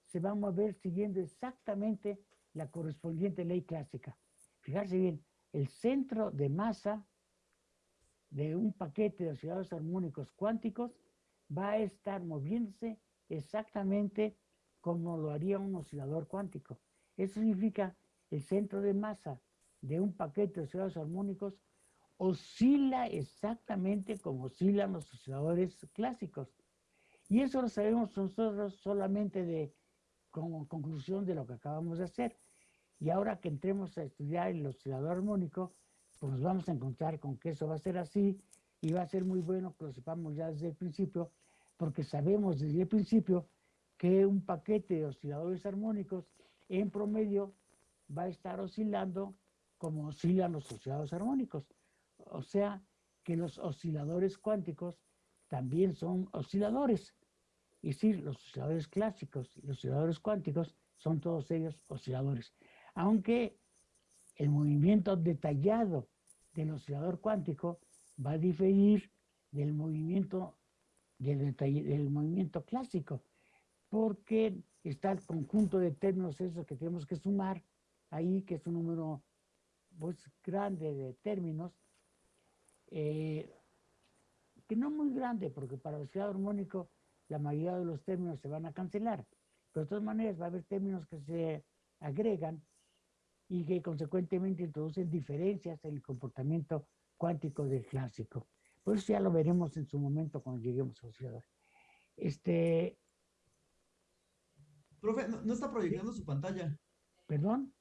se va a mover siguiendo exactamente la correspondiente ley clásica. Fijarse bien, el centro de masa de un paquete de osciladores armónicos cuánticos va a estar moviéndose exactamente como lo haría un oscilador cuántico. Eso significa el centro de masa de un paquete de osciladores armónicos oscila exactamente como oscilan los osciladores clásicos. Y eso lo sabemos nosotros solamente de como conclusión de lo que acabamos de hacer. Y ahora que entremos a estudiar el oscilador armónico, pues nos vamos a encontrar con que eso va a ser así y va a ser muy bueno que lo sepamos ya desde el principio, porque sabemos desde el principio que un paquete de osciladores armónicos en promedio va a estar oscilando como oscilan los osciladores armónicos. O sea, que los osciladores cuánticos también son osciladores. Y sí, los osciladores clásicos y los osciladores cuánticos son todos ellos osciladores. Aunque el movimiento detallado del oscilador cuántico va a diferir del movimiento del, del movimiento clásico, porque está el conjunto de términos esos que tenemos que sumar ahí, que es un número pues, grande de términos, eh, que no muy grande, porque para el oscilador armónico la mayoría de los términos se van a cancelar, pero de todas maneras va a haber términos que se agregan y que consecuentemente introducen diferencias en el comportamiento cuántico del clásico. Por eso ya lo veremos en su momento cuando lleguemos a oscilador. Este, Profe, no, no está proyectando su pantalla. ¿Perdón?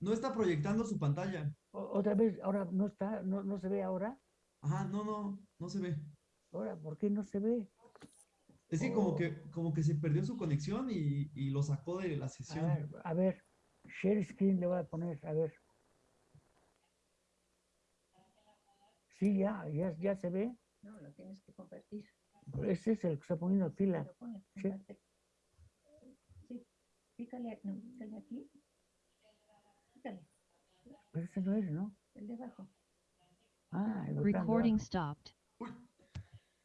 No está proyectando su pantalla. O- Otra vez, ahora no está, no, no se ve ahora. Ajá, no, no, no se ve. Ahora, ¿por qué no se ve? Es que como Oh. que, como que se perdió su conexión y, y lo sacó de la A sesión. ver, a ver, share screen le voy a poner, a ver. Sí, ya, ya, ya se ve. No, lo tienes que compartir. Ese es el que está poniendo pila. Sí. Sí, pícale, no, pícale aquí. Pícale, Pero ese no es, ¿no? el de abajo. Ah, el Recording abajo. stopped.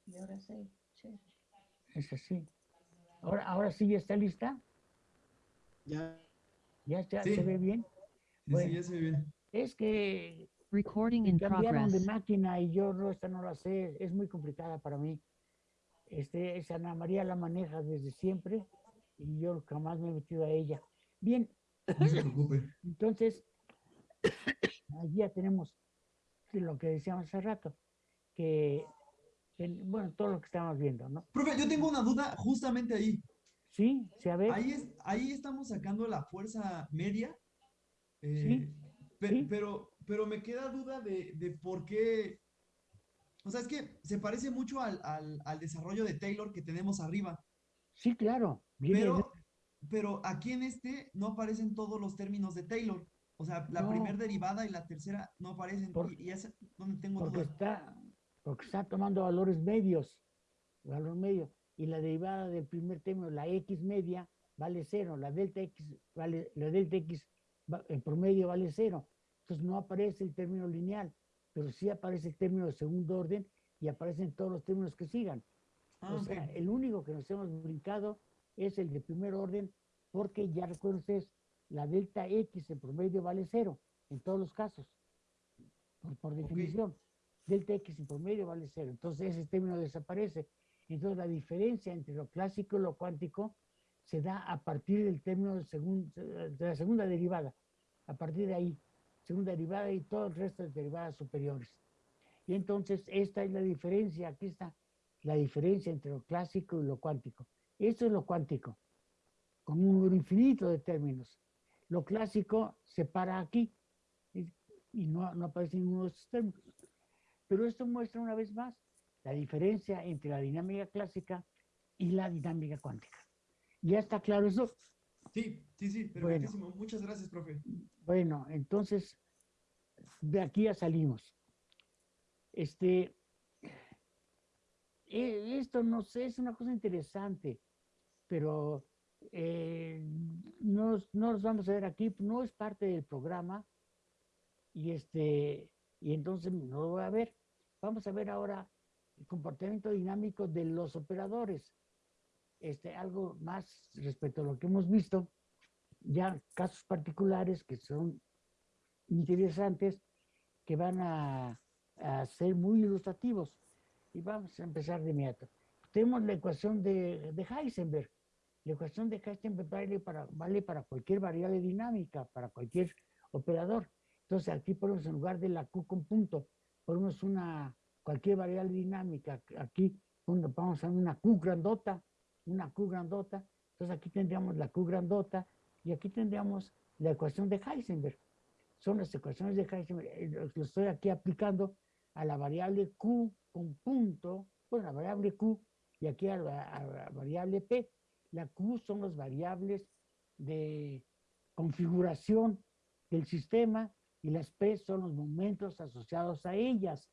Y ahora sí, sí. Es así. Ahora, ahora sí ya está lista. Ya. Ya, Sí. se ve bien. Sí, Bueno. sí, ya se ve bien. Es que Recording in cambiaron de máquina y yo no, esta no la sé, es muy complicada para mí. Este, esa Ana María la maneja desde siempre y yo jamás me he metido a ella. Bien, No se preocupe. entonces, allí ya tenemos lo que decíamos hace rato, que, en- bueno, todo lo que estamos viendo, ¿no? Profe, yo tengo una duda justamente ahí. Sí, se ve. Ahí, es, ahí estamos sacando la fuerza media. eh, Sí, pe- sí. Pero, pero me queda duda de, de por qué. O sea, es que se parece mucho al, al- al desarrollo de Taylor que tenemos arriba. Sí, claro. viene de- Pero, pero aquí en este no aparecen todos los términos de Taylor. O sea, la No. primera derivada y la tercera no aparecen. Por- y, y es donde tengo porque dudas. está, porque está tomando valores medios, valor medio, y la derivada del primer término, la x media, vale cero, la delta x vale, la delta x en promedio vale cero. Entonces no aparece el término lineal, pero sí aparece el término de segundo orden y aparecen todos los términos que sigan. Ah, o sea, el único que nos hemos brincado es el de primer orden, porque ya recuerden la delta x en promedio vale cero en todos los casos, por, por definición. Delta x en promedio vale cero. Entonces ese término desaparece. Entonces la diferencia entre lo clásico y lo cuántico se da a partir del término de la segunda derivada. A partir de ahí, segunda derivada y todo el resto de derivadas superiores. Y entonces esta es la diferencia, aquí está la diferencia entre lo clásico y lo cuántico. Esto es lo cuántico, con un número infinito de términos. Lo clásico se para aquí y no, no aparece ninguno de estos términos. Pero esto muestra una vez más la diferencia entre la dinámica clásica y la dinámica cuántica. ¿Ya está claro eso? Sí, sí, sí, Bueno. perfectísimo. Muchas gracias, profe. Bueno, entonces, de aquí ya salimos. Este, eh, esto no sé, es una cosa interesante, pero eh, no, no los vamos a ver aquí, no es parte del programa, y este, y entonces no lo voy a ver. Vamos a ver ahora el comportamiento dinámico de los operadores. Este, algo más respecto a lo que hemos visto, ya casos particulares que son interesantes, que van a, a ser muy ilustrativos. Y vamos a empezar de inmediato. Tenemos la ecuación de, de Heisenberg. La ecuación de Heisenberg vale para, vale para cualquier variable dinámica, para cualquier operador. Entonces aquí ponemos en lugar de la Q con punto, ponemos una, cualquier variable dinámica. Aquí vamos a una Q grandota una Q grandota, entonces aquí tendríamos la Q grandota y aquí tendríamos la ecuación de Heisenberg. Son las ecuaciones de Heisenberg, eh, lo estoy aquí aplicando a la variable Q con punto, bueno, la variable Q y aquí a la variable P. La Q son las variables de configuración del sistema y las P son los momentos asociados a ellas.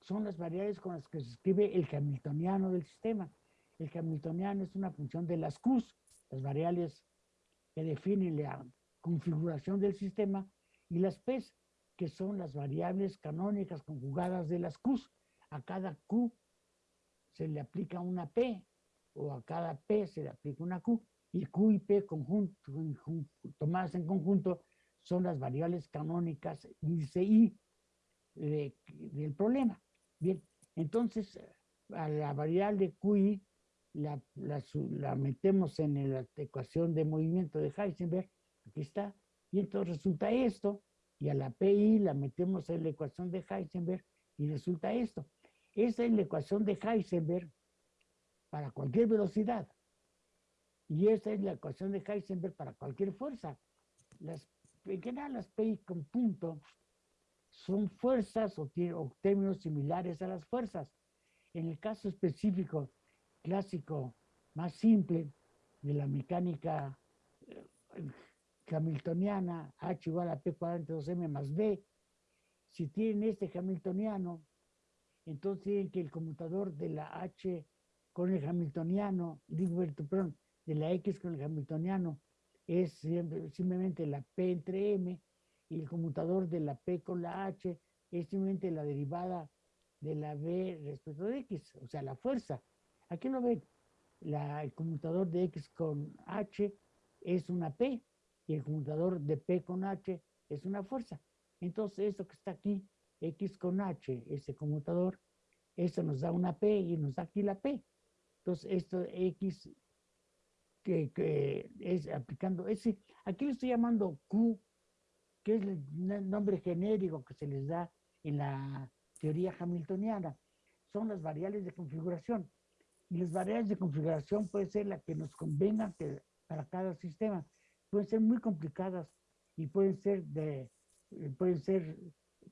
Son las variables con las que se escribe el hamiltoniano del sistema. El hamiltoniano es una función de las Qs, las variables que definen la configuración del sistema, y las P's, que son las variables canónicas conjugadas de las Qs. A cada Q se le aplica una P, o a cada P se le aplica una Q, y Q y P conjunto, conjun- tomadas en conjunto son las variables canónicas índice I de- del problema. Bien, entonces a la variable QI la, metemos en la ecuación de movimiento de Heisenberg, aquí está, y entonces resulta esto, y a la PI la metemos en la ecuación de Heisenberg y resulta esto. Esa es la ecuación de Heisenberg para cualquier velocidad. Y esa es la ecuación de Heisenberg para cualquier fuerza. Las, en general, las PI con punto son fuerzas o, términos similares a las fuerzas. En el caso específico clásico más simple de la mecánica eh, hamiltoniana, H igual a P cuadrante 2M más B, si tienen este hamiltoniano, entonces tienen que el conmutador de la H con el hamiltoniano, digo, perdón, de la X con el hamiltoniano es simplemente la P entre M y el conmutador de la P con la H es simplemente la derivada de la B respecto de X, o sea, la fuerza. Aquí lo ven, el conmutador de X con H es una P y el conmutador de P con H es una fuerza. Entonces, esto que está aquí, X con H, ese conmutador, eso nos da una P y nos da aquí la P. Entonces, esto X que, es aplicando ese, aquí le estoy llamando Q, que es el nombre genérico que se les da en la teoría hamiltoniana. Son las variables de configuración. Y las variables de configuración pueden ser las que nos convengan que- para cada sistema. Pueden ser muy complicadas y pueden ser de eh, pueden ser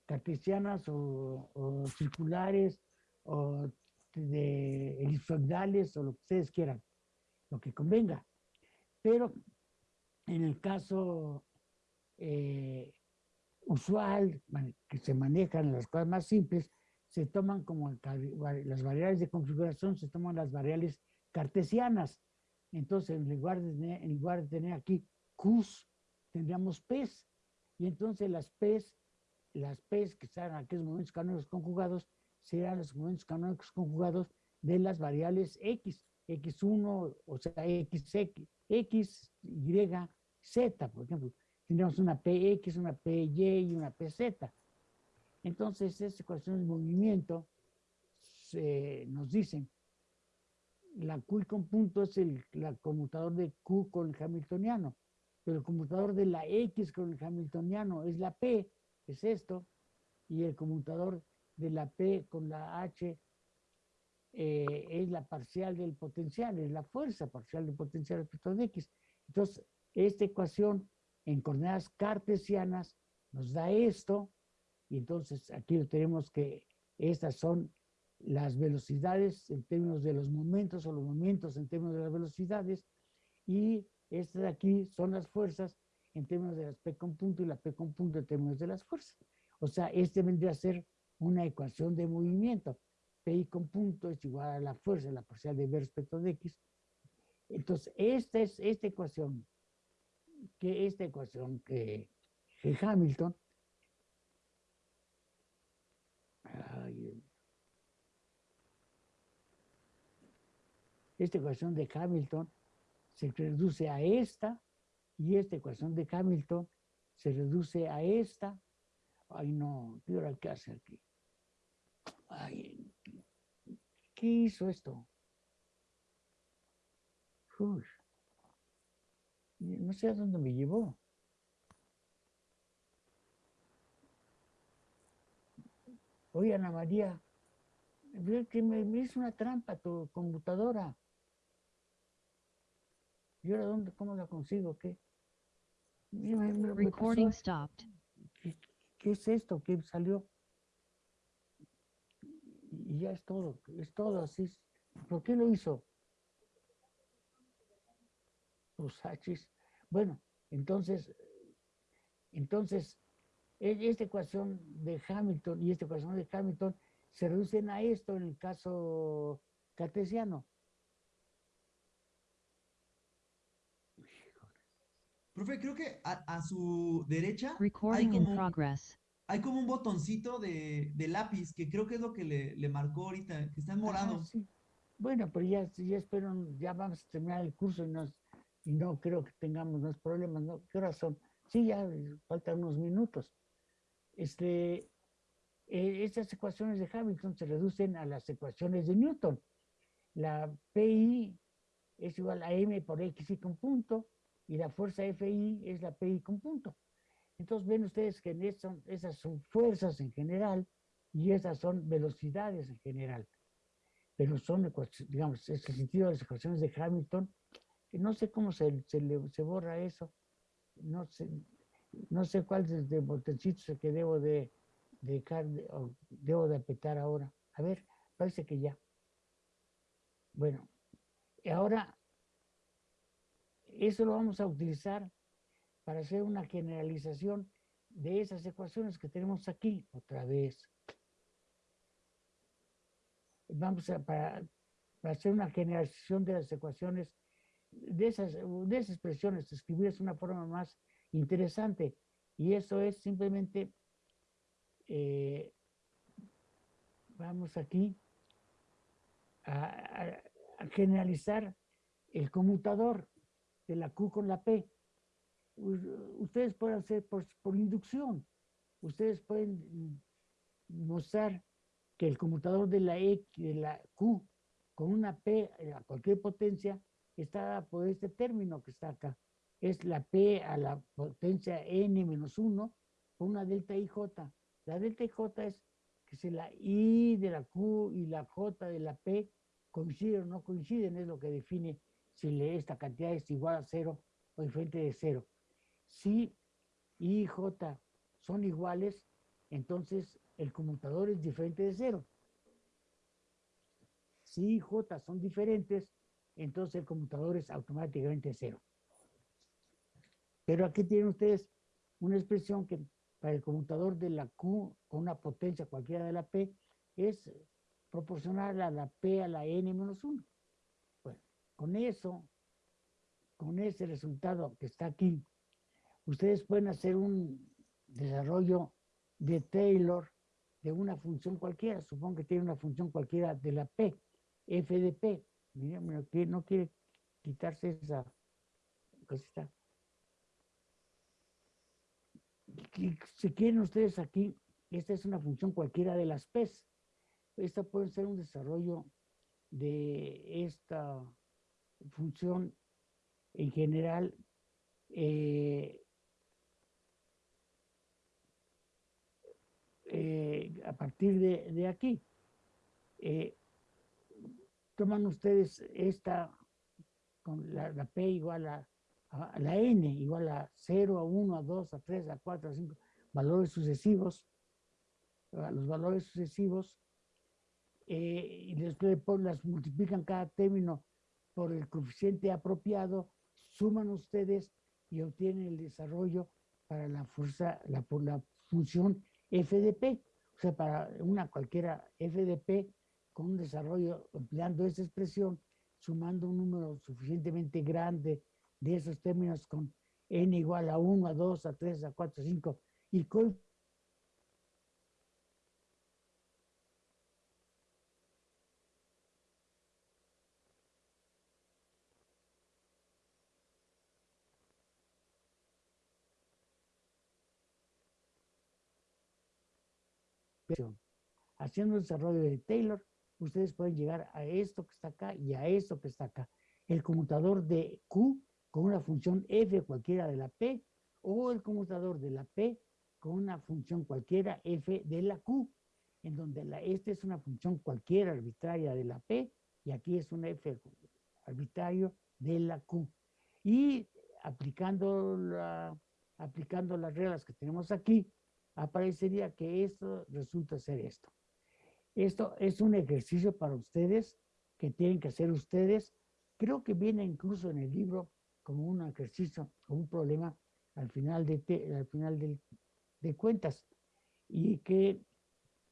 cartesianas o, o circulares o de elipsoidales o lo que ustedes quieran, lo que convenga. Pero en el caso eh, usual, que se manejan las cosas más simples, se toman como las variables de configuración, se toman las variables cartesianas. Entonces, en lugar de en lugar de tener aquí Qs, tendríamos Ps. Y entonces las Ps, las Ps que están en aquellos momentos canónicos conjugados, serán los momentos canónicos conjugados de las variables X, X1, o sea, XX, X, Y, Z, por ejemplo. Tendríamos una PX, una PY y una PZ. Entonces, esta ecuación de movimiento nos dicen la Q con punto es el la conmutador de Q con el hamiltoniano, pero el conmutador de la X con el hamiltoniano es la P, es esto, y el conmutador de la P con la H eh, es la parcial del potencial, es la fuerza parcial del potencial respecto de X. Entonces, esta ecuación en coordenadas cartesianas nos da esto, y entonces aquí tenemos que estas son las velocidades en términos de los momentos o los momentos en términos de las velocidades, y estas de aquí son las fuerzas en términos de las P con punto y la P con punto en términos de las fuerzas. O sea, este vendría a ser una ecuación de movimiento. PI con punto es igual a la fuerza, la parcial de B respecto de X. Entonces, esta es esta ecuación, que esta ecuación que, que Hamilton, esta ecuación de Hamilton se reduce a esta y esta ecuación de Hamilton se reduce a esta. Ay, no, ¿qué hora qué hace aquí? ¿qué hizo esto? Uy, no sé a dónde me llevó. Oye, Ana María, que me, me hizo una trampa tu computadora. ¿Y ahora dónde, cómo la consigo? ¿Qué? Me- Recording stopped. ¿qué, qué es esto? ¿Qué salió? Y ya es todo, es todo así. ¿Por qué lo hizo? Bueno, entonces, entonces, e- esta ecuación de Hamilton y esta ecuación de Hamilton se reducen a esto en el caso cartesiano. Profe, creo que a, a su derecha hay Recording in como, progress. hay como un botoncito de, de lápiz que creo que es lo que le, le marcó ahorita, que está en Ah, morado. sí. Bueno, pero ya, ya espero, ya vamos a terminar el curso y, nos, y no creo que tengamos más problemas, ¿no? ¿Qué horas son? Sí, ya eh, faltan unos minutos. Este, eh, estas ecuaciones de Hamilton se reducen a las ecuaciones de Newton. La PI es igual a M por X y con punto, y la fuerza FI es la PI con punto. Entonces ven ustedes que eso- esas son fuerzas en general y esas son velocidades en general pero son, digamos, es el sentido de las ecuaciones de Hamilton, no sé cómo se, se, le- borra eso, no sé, no sé cuál de, de botoncito es el que debo de, dejar de- o debo de apretar ahora. A ver, parece que ya. Bueno, ahora eso lo vamos a utilizar para hacer una generalización de esas ecuaciones que tenemos aquí, otra vez vamos a, para hacer una generalización de las ecuaciones, de esas, de esas expresiones, escribir es una forma más interesante. Y eso es simplemente, eh, vamos aquí a, a- generalizar el conmutador de la Q con la P. Ustedes pueden hacer por, por inducción. Ustedes pueden mostrar que el conmutador de la X, de la Q con una P a cualquier potencia está por este término que está acá. Es la P a la potencia n menos 1 con una delta IJ. La delta IJ es que si la I de la Q y la J de la P coinciden o no coinciden, es lo que define si esta cantidad es igual a cero o diferente de cero. Si I y J son iguales, entonces el conmutador es diferente de cero. Si I y J son diferentes, entonces el conmutador es automáticamente cero. Pero aquí tienen ustedes una expresión que para el conmutador de la Q con una potencia cualquiera de la P es proporcional a la P a la N menos 1. Bueno, con eso, con ese resultado que está aquí, ustedes pueden hacer un desarrollo de Taylor de una función cualquiera. Supongo que tiene una función cualquiera de la P, f de P. Mira, que no quiere quitarse esa cosita. Si quieren ustedes aquí, esta es una función cualquiera de las P's. Esta puede ser un desarrollo de esta función en general. eh, eh, a partir de, de aquí. Eh, toman ustedes esta con la, la P igual a, a la N, igual a 0, a 1, a 2, a 3, a 4, a 5, valores sucesivos, los valores sucesivos, eh, y después las multiplican cada término por el coeficiente apropiado, suman ustedes y obtienen el desarrollo para la fuerza, la, la función f de p, o sea, para una cualquiera f de p con un desarrollo empleando esa expresión, sumando un número suficientemente grande de esos términos con n igual a 1, a 2, a 3, a 4, a 5 y co- expresión. Haciendo el desarrollo de Taylor, ustedes pueden llegar a esto que está acá y a esto que está acá. El conmutador de Q con una función f cualquiera de la P o el conmutador de la P con una función cualquiera f de la Q, en donde la, esta es una función cualquiera arbitraria de la P y aquí es un f arbitrario de la Q. Y aplicando, la, aplicando las reglas que tenemos aquí, aparecería que esto resulta ser esto. Esto es un ejercicio para ustedes que tienen que hacer ustedes. Creo que viene incluso en el libro como un ejercicio, como un problema al final de, al final de cuentas. Y que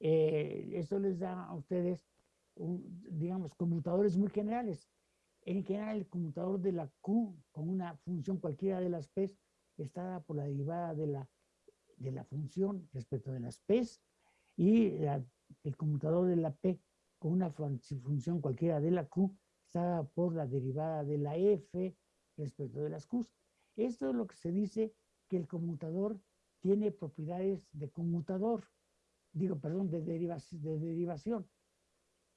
eh, eso les da a ustedes, digamos, conmutadores muy generales. En general, el conmutador de la Q con una función cualquiera de las P está dada por la derivada de la, de la función respecto de las P y el conmutador de la P con una función cualquiera de la Q está por la derivada de la F respecto de las Q. Esto es lo que se dice que el conmutador tiene propiedades de conmutador digo, perdón, de, derivación, de derivación.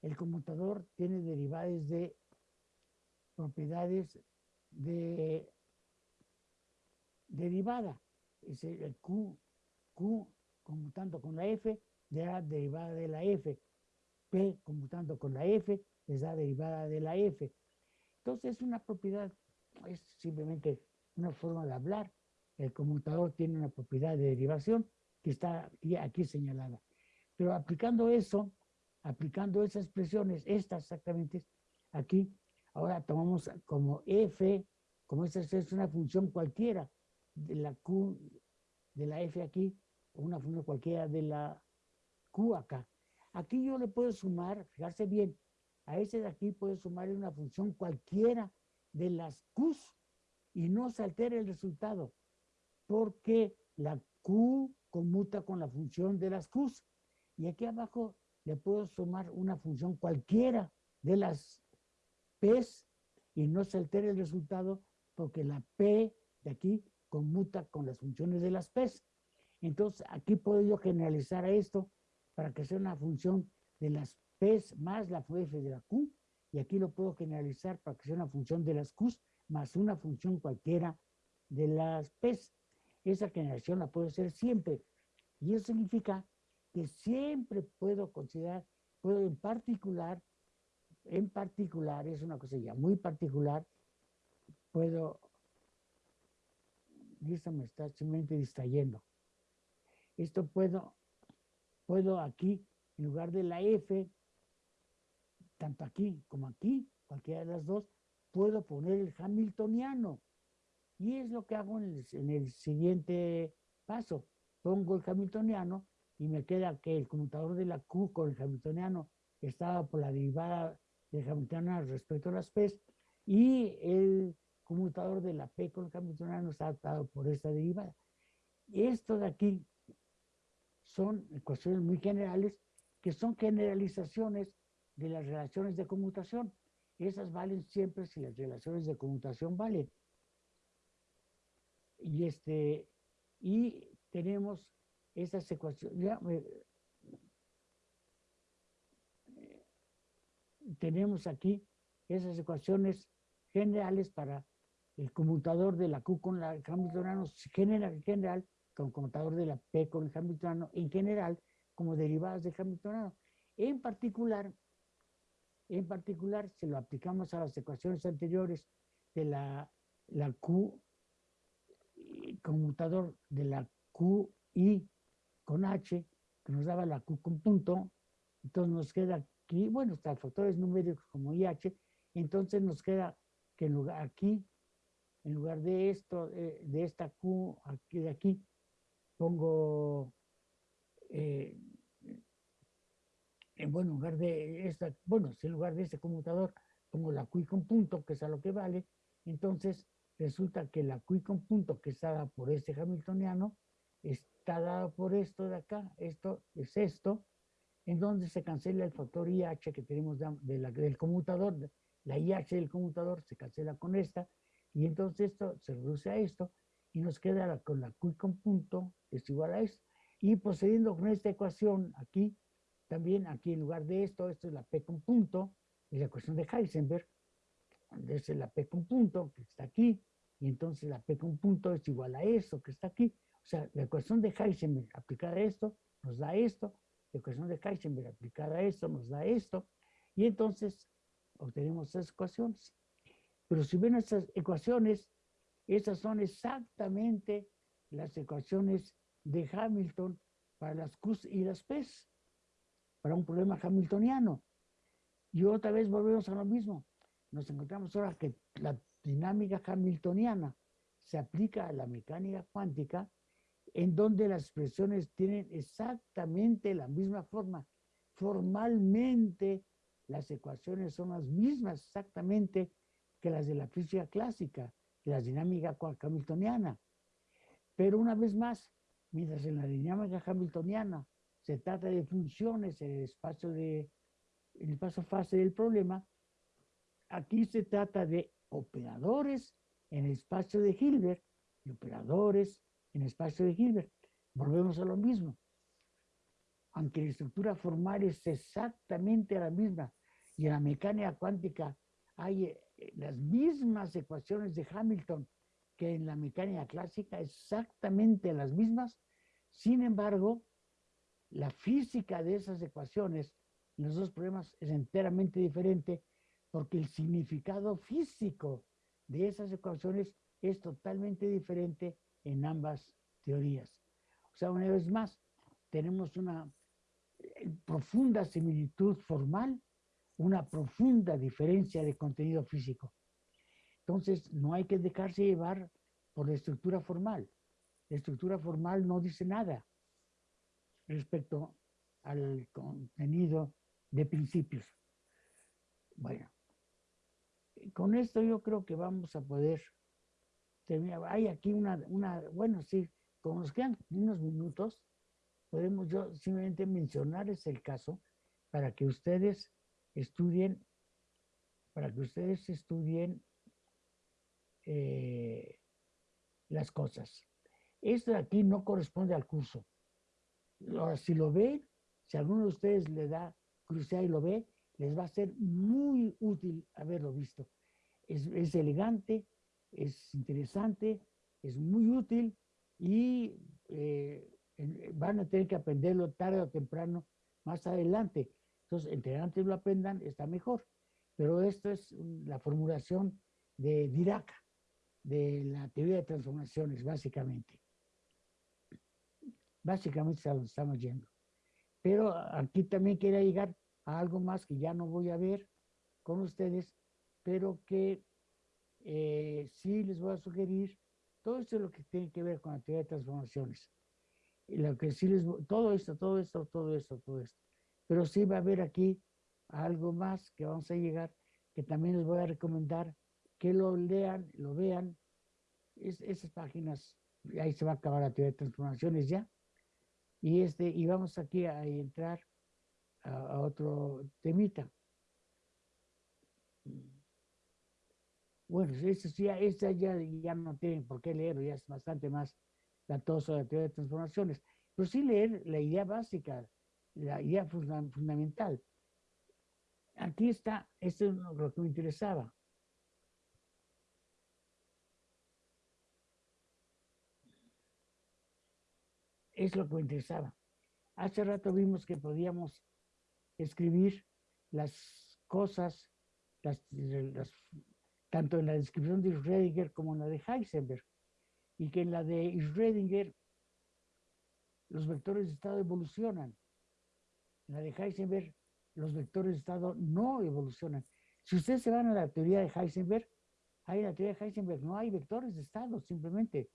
El conmutador tiene derivadas de propiedades de derivada. Es el Q, Q conmutando con la F, le da derivada de la F. P conmutando con la F, les da derivada de la F. Entonces es una propiedad, es simplemente una forma de hablar. El conmutador tiene una propiedad de derivación que está aquí señalada. Pero aplicando eso, aplicando esas expresiones, estas exactamente, aquí, ahora tomamos como f, como esta es una función cualquiera de la q, de la f aquí, una función cualquiera de la q. Aquí yo le puedo sumar, fijarse bien, a ese de aquí puedo sumarle una función cualquiera de las q's y no se altera el resultado, porque la q conmuta con la función de las q's. Y aquí abajo le puedo sumar una función cualquiera de las P's y no se altere el resultado porque la P de aquí conmuta con las funciones de las P's. Entonces, aquí puedo yo generalizar a esto para que sea una función de las P's más la F de la Q, y aquí lo puedo generalizar para que sea una función de las Q's más una función cualquiera de las P's. Esa generación la puedo hacer siempre. Y eso significa que siempre puedo considerar, puedo en particular, en particular, es una cosa ya muy particular, puedo, y esto me está simplemente distrayendo. Esto puedo, puedo aquí, en lugar de la F, tanto aquí como aquí, cualquiera de las dos, puedo poner el hamiltoniano. Y es lo que hago en el, en el siguiente paso. Pongo el hamiltoniano y me queda que el conmutador de la Q con el hamiltoniano estaba por la derivada del hamiltoniano respecto a las P y el conmutador de la P con el hamiltoniano está adaptado por esta derivada. Esto de aquí son ecuaciones muy generales que son generalizaciones de las relaciones de conmutación. Esas valen siempre si las relaciones de conmutación valen. Y, este, y tenemos esas ecuaciones. tenemos aquí esas ecuaciones generales para el conmutador de la Q con la hamiltoniano general, en general, con conmutador de la P con el hamiltoniano en general, como derivadas del hamiltoniano. En particular, en particular, se lo aplicamos a las ecuaciones anteriores de la, la Q, conmutador de la Q y con H, que nos daba la Q con punto, entonces nos queda aquí, bueno, está factores numéricos como IH, entonces nos queda que en lugar, aquí, en lugar de esto, eh, de esta Q, de aquí, pongo, eh, en buen lugar de esta, bueno, en lugar de este conmutador, pongo la Q con punto, que es a lo que vale, entonces resulta que la Q con punto que está dada por este hamiltoniano está dado por esto de acá, esto es esto, en donde se cancela el factor IH que tenemos del conmutador, la IH del conmutador se cancela con esta, y entonces esto se reduce a esto, y nos queda con la Q con punto, es igual a esto. Y procediendo con esta ecuación aquí, también aquí en lugar de esto, esto es la P con punto, es la ecuación de Heisenberg, es la P con punto, que está aquí, y entonces la P con punto es igual a eso que está aquí. O sea, la ecuación de Heisenberg aplicada a esto nos da esto, la ecuación de Heisenberg aplicada a esto nos da esto, y entonces obtenemos esas ecuaciones. Pero si ven estas ecuaciones, Esas son exactamente las ecuaciones de Hamilton para las Qs y las Ps, para un problema hamiltoniano. Y otra vez volvemos a lo mismo. Nos encontramos ahora que la dinámica hamiltoniana se aplica a la mecánica cuántica, en donde las expresiones tienen exactamente la misma forma. Formalmente, las ecuaciones son las mismas exactamente que las de la física clásica, la dinámica hamiltoniana. Pero una vez más, mientras en la dinámica hamiltoniana se trata de funciones en el espacio de el espacio fase del problema, aquí se trata de operadores en el espacio de Hilbert y operadores en el espacio de Hilbert. Volvemos a lo mismo. Aunque la estructura formal es exactamente la misma y en la mecánica cuántica hay las mismas ecuaciones de Hamilton que en la mecánica clásica, exactamente las mismas, sin embargo, la física de esas ecuaciones en los dos problemas es enteramente diferente porque el significado físico de esas ecuaciones es totalmente diferente en ambas teorías. O sea, una vez más, tenemos una eh, profunda similitud formal, una profunda diferencia de contenido físico. Entonces, no hay que dejarse llevar por la estructura formal. La estructura formal no dice nada respecto al contenido de principios. Bueno, con esto yo creo que vamos a poder terminar. Hay aquí una, una bueno, sí, como nos quedan unos minutos, podemos yo simplemente mencionarles el caso para que ustedes estudien, para que ustedes estudien eh, las cosas. Esto de aquí no corresponde al curso. Ahora, si lo ven, si alguno de ustedes le da curiosidad y lo ve, les va a ser muy útil haberlo visto. Es, es elegante, es interesante, es muy útil y eh, van a tener que aprenderlo tarde o temprano más adelante. Entonces, entre antes lo aprendan, está mejor. Pero esto es la formulación de Dirac, de la teoría de transformaciones, básicamente. Básicamente es a donde estamos yendo. Pero aquí también quería llegar a algo más que ya no voy a ver con ustedes, pero que eh, sí les voy a sugerir todo esto es lo que tiene que ver con la teoría de transformaciones. Y lo que sí les, todo esto, todo esto, todo esto, todo esto. Pero sí va a haber aquí algo más que vamos a llegar, que también les voy a recomendar que lo lean, lo vean. Es, esas páginas, ahí se va a acabar la teoría de transformaciones ya. Y, este, y vamos aquí a entrar a, otro temita. Bueno, eso ya, esta ya, ya no tienen por qué leerlo, ya es bastante más latoso la teoría de transformaciones. Pero sí leer la idea básica, la idea fundamental. Aquí está, esto es lo que me interesaba. Es lo que me interesaba. Hace rato vimos que podíamos escribir las cosas, tanto en la descripción de Schrödinger como en la de Heisenberg, y que en la de Schrödinger los vectores de estado evolucionan. En la de Heisenberg los vectores de estado no evolucionan. Si ustedes se van a la teoría de Heisenberg, en la teoría de Heisenberg no hay vectores de estado, simplemente.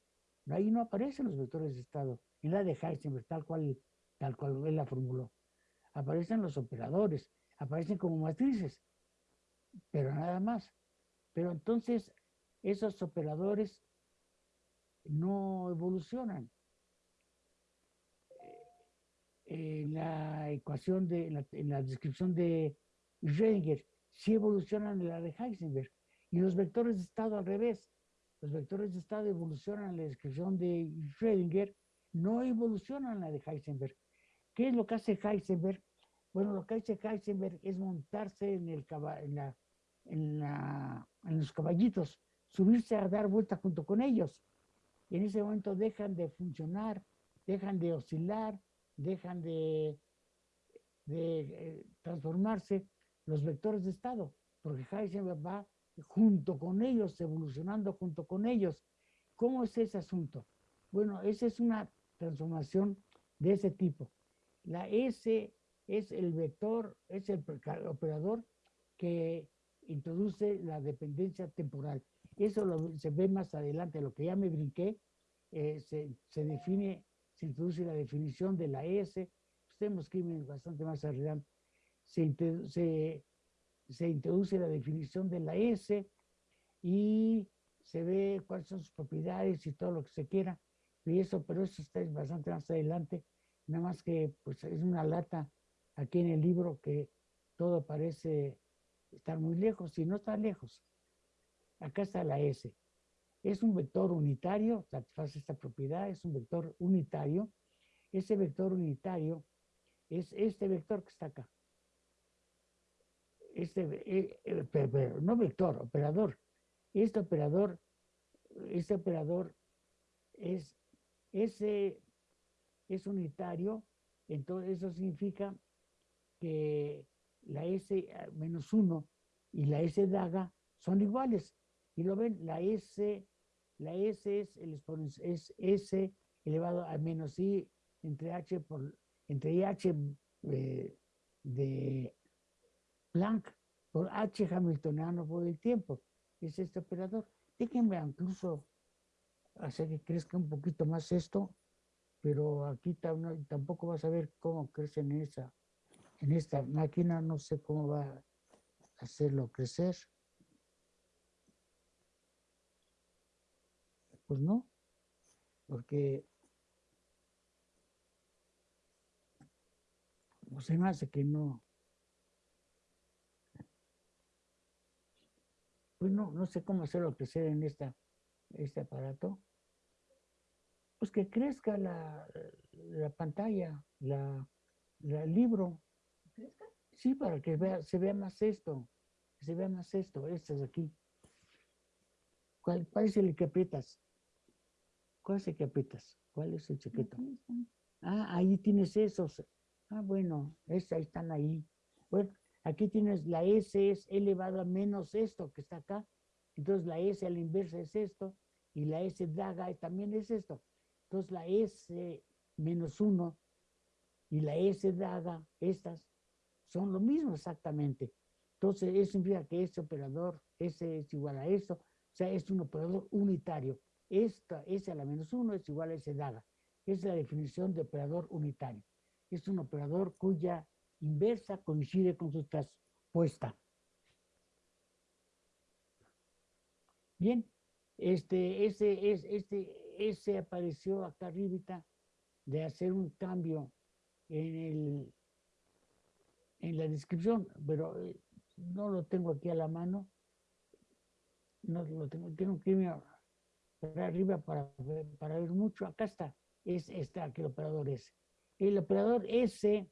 Ahí no aparecen los vectores de estado. En la de Heisenberg, tal cual, tal cual él la formuló aparecen los operadores, aparecen como matrices, pero nada más. Pero entonces esos operadores no evolucionan. En la ecuación de, en la, descripción de Schrödinger, sí evolucionan en la de Heisenberg. Y los vectores de estado al revés. Los vectores de estado evolucionan en la descripción de Schrödinger, no evolucionan en la de Heisenberg. ¿Qué es lo que hace Heisenberg? Bueno, lo que hace Heisenberg es montarse en, el, en, la, en, los caballitos, subirse a dar vuelta junto con ellos. Y en ese momento dejan de funcionar, dejan de oscilar, dejan de, eh, transformarse los vectores de estado, porque Heisenberg va junto con ellos, evolucionando junto con ellos. ¿Cómo es ese asunto? Bueno, esa es una transformación de ese tipo. La S es el vector, es el operador que introduce la dependencia temporal. Eso se ve más adelante, lo que ya me brinqué, eh, se define, se introduce la definición de la S, pues tenemos bastante más inte- se, se introduce la definición de la S y se ve cuáles son sus propiedades y todo lo que se quiera, y eso, pero eso está bastante más adelante, nada más que pues es una lata aquí en el libro que todo parece estar muy lejos y no está lejos. Acá está la S. Es un vector unitario, satisface esta propiedad, es un vector unitario. Ese vector unitario es este vector que está acá. Este, eh, eh, no vector, operador. Este operador, este operador es, ese es unitario, entonces eso significa que la S menos 1 y la S daga son iguales. Y lo ven, la S, la S es el es S elevado a menos I entre H por, entre IH eh, de Planck por H hamiltoniano por el tiempo. Es este operador. Déjenme incluso hacer que crezca un poquito más esto, pero aquí tampoco vas a ver cómo crece en esa, en esta máquina, no sé cómo va a hacerlo crecer. Pues no, porque pues se me hace que no. Pues no, no sé cómo hacerlo crecer en esta, este aparato. Pues que crezca la, la pantalla, la, la- el libro. ¿Crezca? Sí, para que vea, se vea más esto, que se vea más esto, estas aquí. ¿Cuál, es el que aprietas? ¿Cuál es el que aprietas? ¿Cuál es el chiquito? Ah, ahí tienes esos. Ah, bueno, es, ahí están ahí. Bueno, aquí tienes la S es elevado a menos esto que está acá. Entonces la S a la inversa es esto y la S daga también es esto. Entonces la S menos 1 y la S daga, estas, son lo mismo exactamente. Entonces eso significa que este operador, S es igual a esto, o sea, es un operador unitario. Esta S a la menos 1 es igual a S daga. Es la definición de operador unitario. Es un operador cuya inversa coincide con su traspuesta. Bien, este, ese, es, este, ese apareció acá arribita de hacer un cambio en, el, en la descripción, pero eh, no lo tengo aquí a la mano. No lo tengo, tengo que irme arriba para para ver mucho. Acá está, es este aquí el operador S. El operador S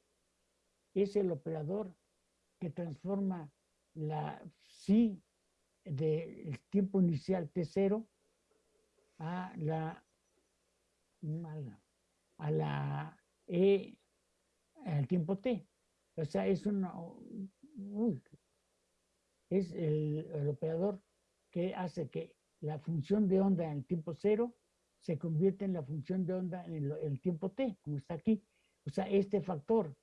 es el operador que transforma la psi del tiempo inicial T0 a la, a la, a la E al tiempo T. O sea, es una, uy, es el operador que hace que la función de onda en el tiempo cero se convierte en la función de onda en el, el tiempo t, como está aquí. O sea, este factor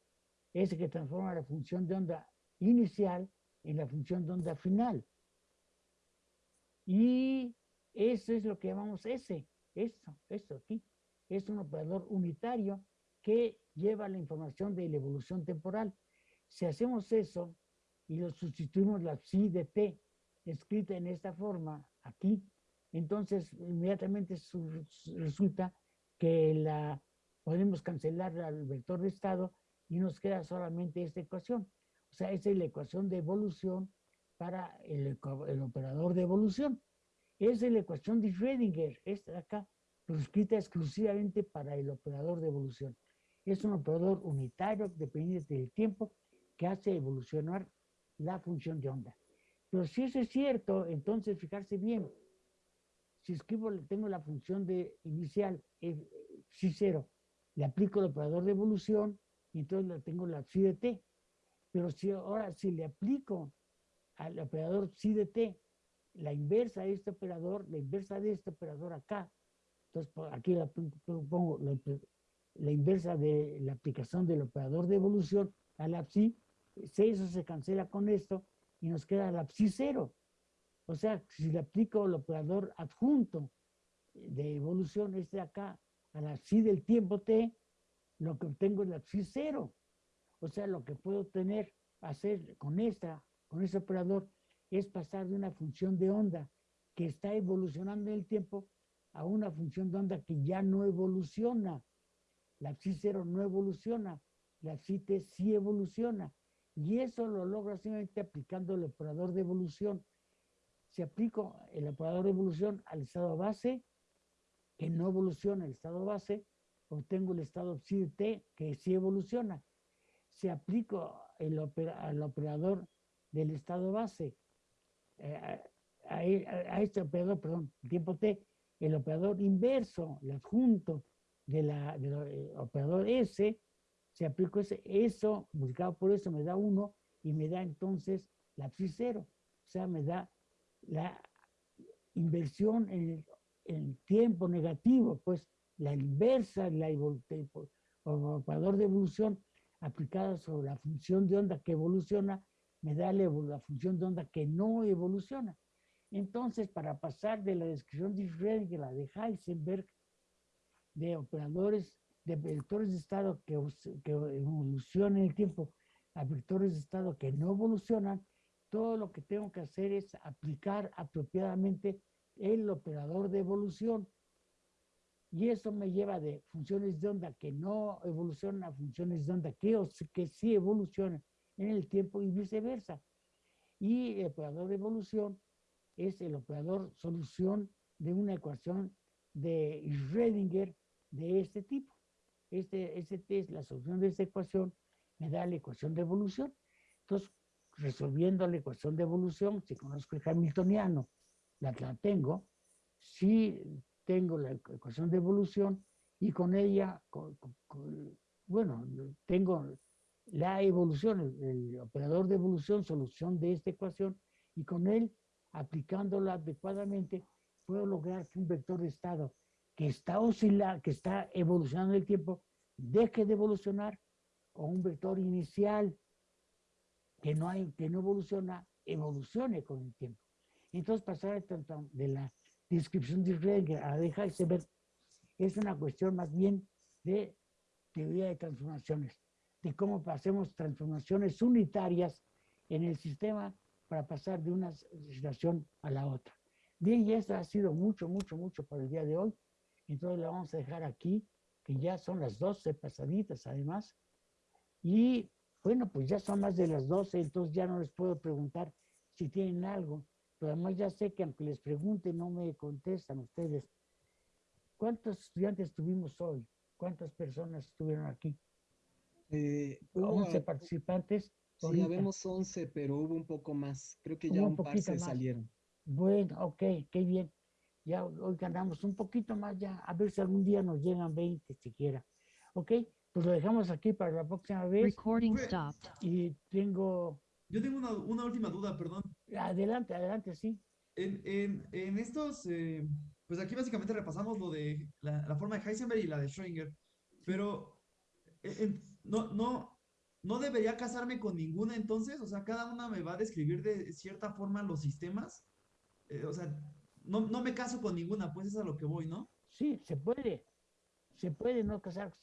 es el que transforma la función de onda inicial en la función de onda final. Y eso es lo que llamamos S, esto, esto aquí. Es un operador unitario que lleva la información de la evolución temporal. Si hacemos eso y lo sustituimos la psi de t escrita en esta forma aquí, entonces inmediatamente su- su- resulta que la podemos cancelar al vector de estado y nos queda solamente esta ecuación. O sea, esa es la ecuación de evolución para el, el operador de evolución. Esa es la ecuación de Schrödinger, esta de acá, escrita exclusivamente para el operador de evolución. Es un operador unitario dependiente del tiempo que hace evolucionar la función de onda. Pero si eso es cierto, entonces fijarse bien, si escribo, tengo la función de inicial, eh, psi le aplico el operador de evolución y entonces tengo la psi de t. Pero si ahora si le aplico al operador psi de t la inversa de este operador, la inversa de este operador acá, Entonces, por aquí la pon- pon- pongo la, la inversa de la aplicación del operador de evolución a la psi, se- eso se cancela con esto y nos queda la psi cero. O sea, si le aplico el operador adjunto de evolución, este de acá, a la psi del tiempo t, lo que obtengo es la psi cero. O sea, lo que puedo tener, hacer con esta, con este operador, es pasar de una función de onda que está evolucionando en el tiempo a una función de onda que ya no evoluciona. La psi cero no evoluciona, la psi t sí evoluciona. Y eso lo logro simplemente aplicando el operador de evolución. Si aplico el operador de evolución al estado base, que no evoluciona el estado base, obtengo el estado psi de t que sí evoluciona. Si aplico el opera- al operador del estado base, eh, a, este operador, perdón, tiempo t, el operador inverso, el adjunto del operador S, si aplico ese, eso, multiplicado por eso, me da 1 y me da entonces la psi cero. O sea, me da la inversión en el, el tiempo negativo, pues la inversa, la operador de evolución aplicada sobre la función de onda que evoluciona, me da la, la función de onda que no evoluciona. Entonces, para pasar de la descripción de Schrödinger, la de Heisenberg, de operadores, de vectores de estado que, que evolucionan en el tiempo a vectores de estado que no evolucionan, todo lo que tengo que hacer es aplicar apropiadamente el operador de evolución. Y eso me lleva de funciones de onda que no evolucionan a funciones de onda que, que sí evolucionan en el tiempo y viceversa. Y el operador de evolución es el operador solución de una ecuación de Schrödinger de este tipo. Este, este test, la solución de esta ecuación, me da la ecuación de evolución. Entonces, resolviendo la ecuación de evolución, si conozco el hamiltoniano, la, la tengo, si tengo la ecu- ecuación de evolución y con ella, con- con- bueno, tengo la evolución, el, el operador de evolución, solución de esta ecuación, y con él, aplicándola adecuadamente, puedo lograr que un vector de estado que está oscilando, que está evolucionando el tiempo, deje de evolucionar, o un vector inicial que no, hay, que no evoluciona, evolucione con el tiempo. Entonces, pasar de la descripción de Schrödinger a la de Heisenberg es una cuestión más bien de teoría de transformaciones, de cómo hacemos transformaciones unitarias en el sistema para pasar de una situación a la otra. Bien, y esto ha sido mucho, mucho, mucho para el día de hoy. Entonces la vamos a dejar aquí, que ya son las 12 pasaditas además. Y bueno, pues ya son más de las 12, entonces ya no les puedo preguntar si tienen algo. Pero además ya sé que aunque les pregunte no me contestan ustedes. ¿Cuántos estudiantes tuvimos hoy? ¿Cuántas personas estuvieron aquí? Eh, hubo 11 a- participantes. sí, habemos 11, pero hubo un poco más. Creo que ya un un par se más. salieron. Bueno, ok, qué bien. Ya hoy ganamos un poquito más ya, a ver si algún día nos llegan 20 siquiera. Ok, pues lo dejamos aquí para la próxima vez. Recording Fue- stopped. Y tengo, Yo tengo una, una última duda, perdón. adelante, adelante, sí. En, en, en estos, eh, pues aquí básicamente repasamos lo de la, la forma de Heisenberg y la de Schrödinger, pero eh, en- no, no, no debería casarme con ninguna entonces, o sea, cada una me va a describir de cierta forma los sistemas, Eh, o sea, no, no me caso con ninguna, pues es a lo que voy, ¿no? Sí, se puede. Se puede no casar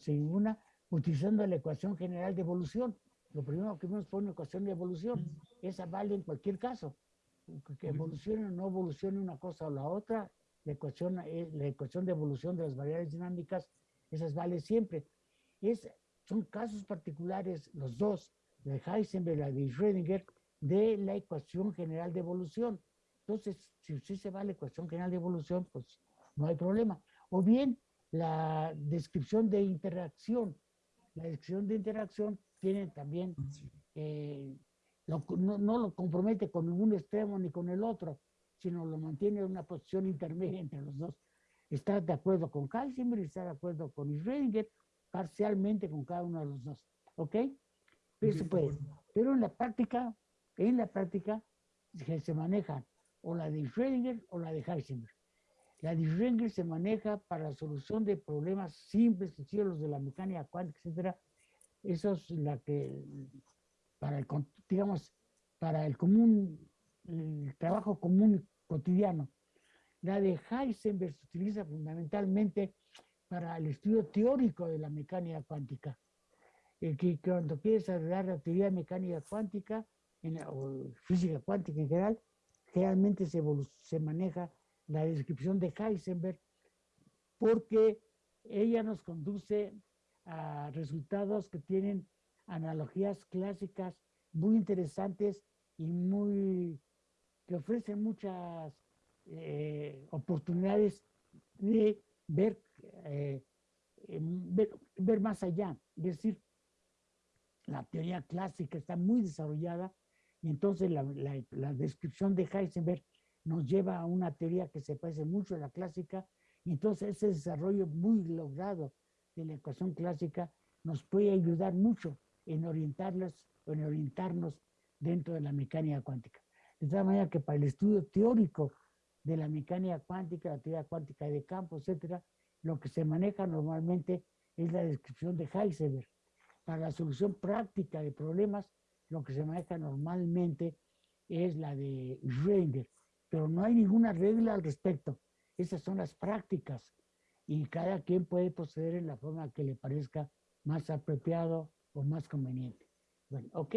sin una utilizando la ecuación general de evolución. Lo primero que vimos fue una ecuación de evolución. Esa vale en cualquier caso. Que- evolucione o no evolucione una cosa o la otra, la ecuación, eh, la ecuación de evolución de las variables dinámicas, esas vale siempre. Es, son casos particulares, los dos, la de Heisenberg y la de Schrödinger, de la ecuación general de evolución. Entonces, si usted se va a la ecuación general de evolución, pues no hay problema. O bien, la descripción de interacción. La descripción de interacción tiene también, eh, lo- no, no lo compromete con ningún extremo ni con el otro, sino lo mantiene en una posición intermedia entre los dos. Está de acuerdo con Heisenberg y está de acuerdo con Schrödinger, parcialmente con cada uno de los dos. ¿Ok? Puede. acuerdo. Pero en la práctica, en la práctica, se se manejan o la de Schrödinger o la de Heisenberg. La de Schrödinger se maneja para la solución de problemas simples, los de la mecánica cuántica, etcétera. Eso es la que, para el, digamos, para el común, el trabajo común cotidiano. La de Heisenberg se utiliza fundamentalmente para el estudio teórico de la mecánica cuántica. Eh, que cuando quieres desarrollar la teoría mecánica cuántica en o física cuántica en general, generalmente se, maneja la descripción de Heisenberg porque ella nos conduce a resultados que tienen analogías clásicas muy interesantes y muy que ofrecen muchas eh, oportunidades de ver, eh, ver, ver más allá. Es decir, la teoría clásica está muy desarrollada y entonces la, la- la descripción de Heisenberg nos lleva a una teoría que se parece mucho a la clásica y entonces ese desarrollo muy logrado de la ecuación clásica nos puede ayudar mucho en orientarlas, en orientarnos dentro de la mecánica cuántica. De tal manera que para el estudio teórico de la mecánica cuántica, la teoría cuántica de campo, etcétera, lo que se maneja normalmente es la descripción de Heisenberg. Para la solución práctica de problemas, lo que se maneja normalmente es la de Schrödinger, pero no hay ninguna regla al respecto. Esas son las prácticas y cada quien puede proceder en la forma que le parezca más apropiado o más conveniente. Bueno, ¿ok?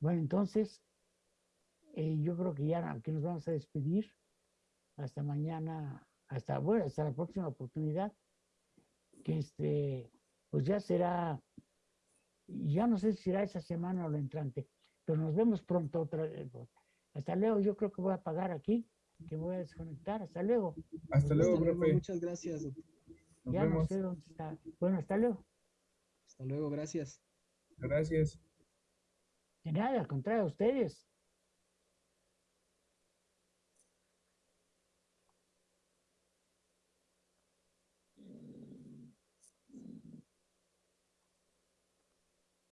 Bueno, entonces, eh, yo creo que ya que nos vamos a despedir. Hasta mañana, hasta, bueno, hasta la próxima oportunidad, que este, pues ya será, ya no sé si será esa semana o la entrante, pero nos vemos pronto otra vez. Hasta luego, yo creo que voy a apagar aquí, que voy a desconectar. Hasta luego. Hasta luego, Hasta luego, profe. muchas gracias. Nos ya no vemos. sé dónde está. Bueno, hasta luego. Hasta luego, gracias. Gracias. De nada, al contrario, a ustedes.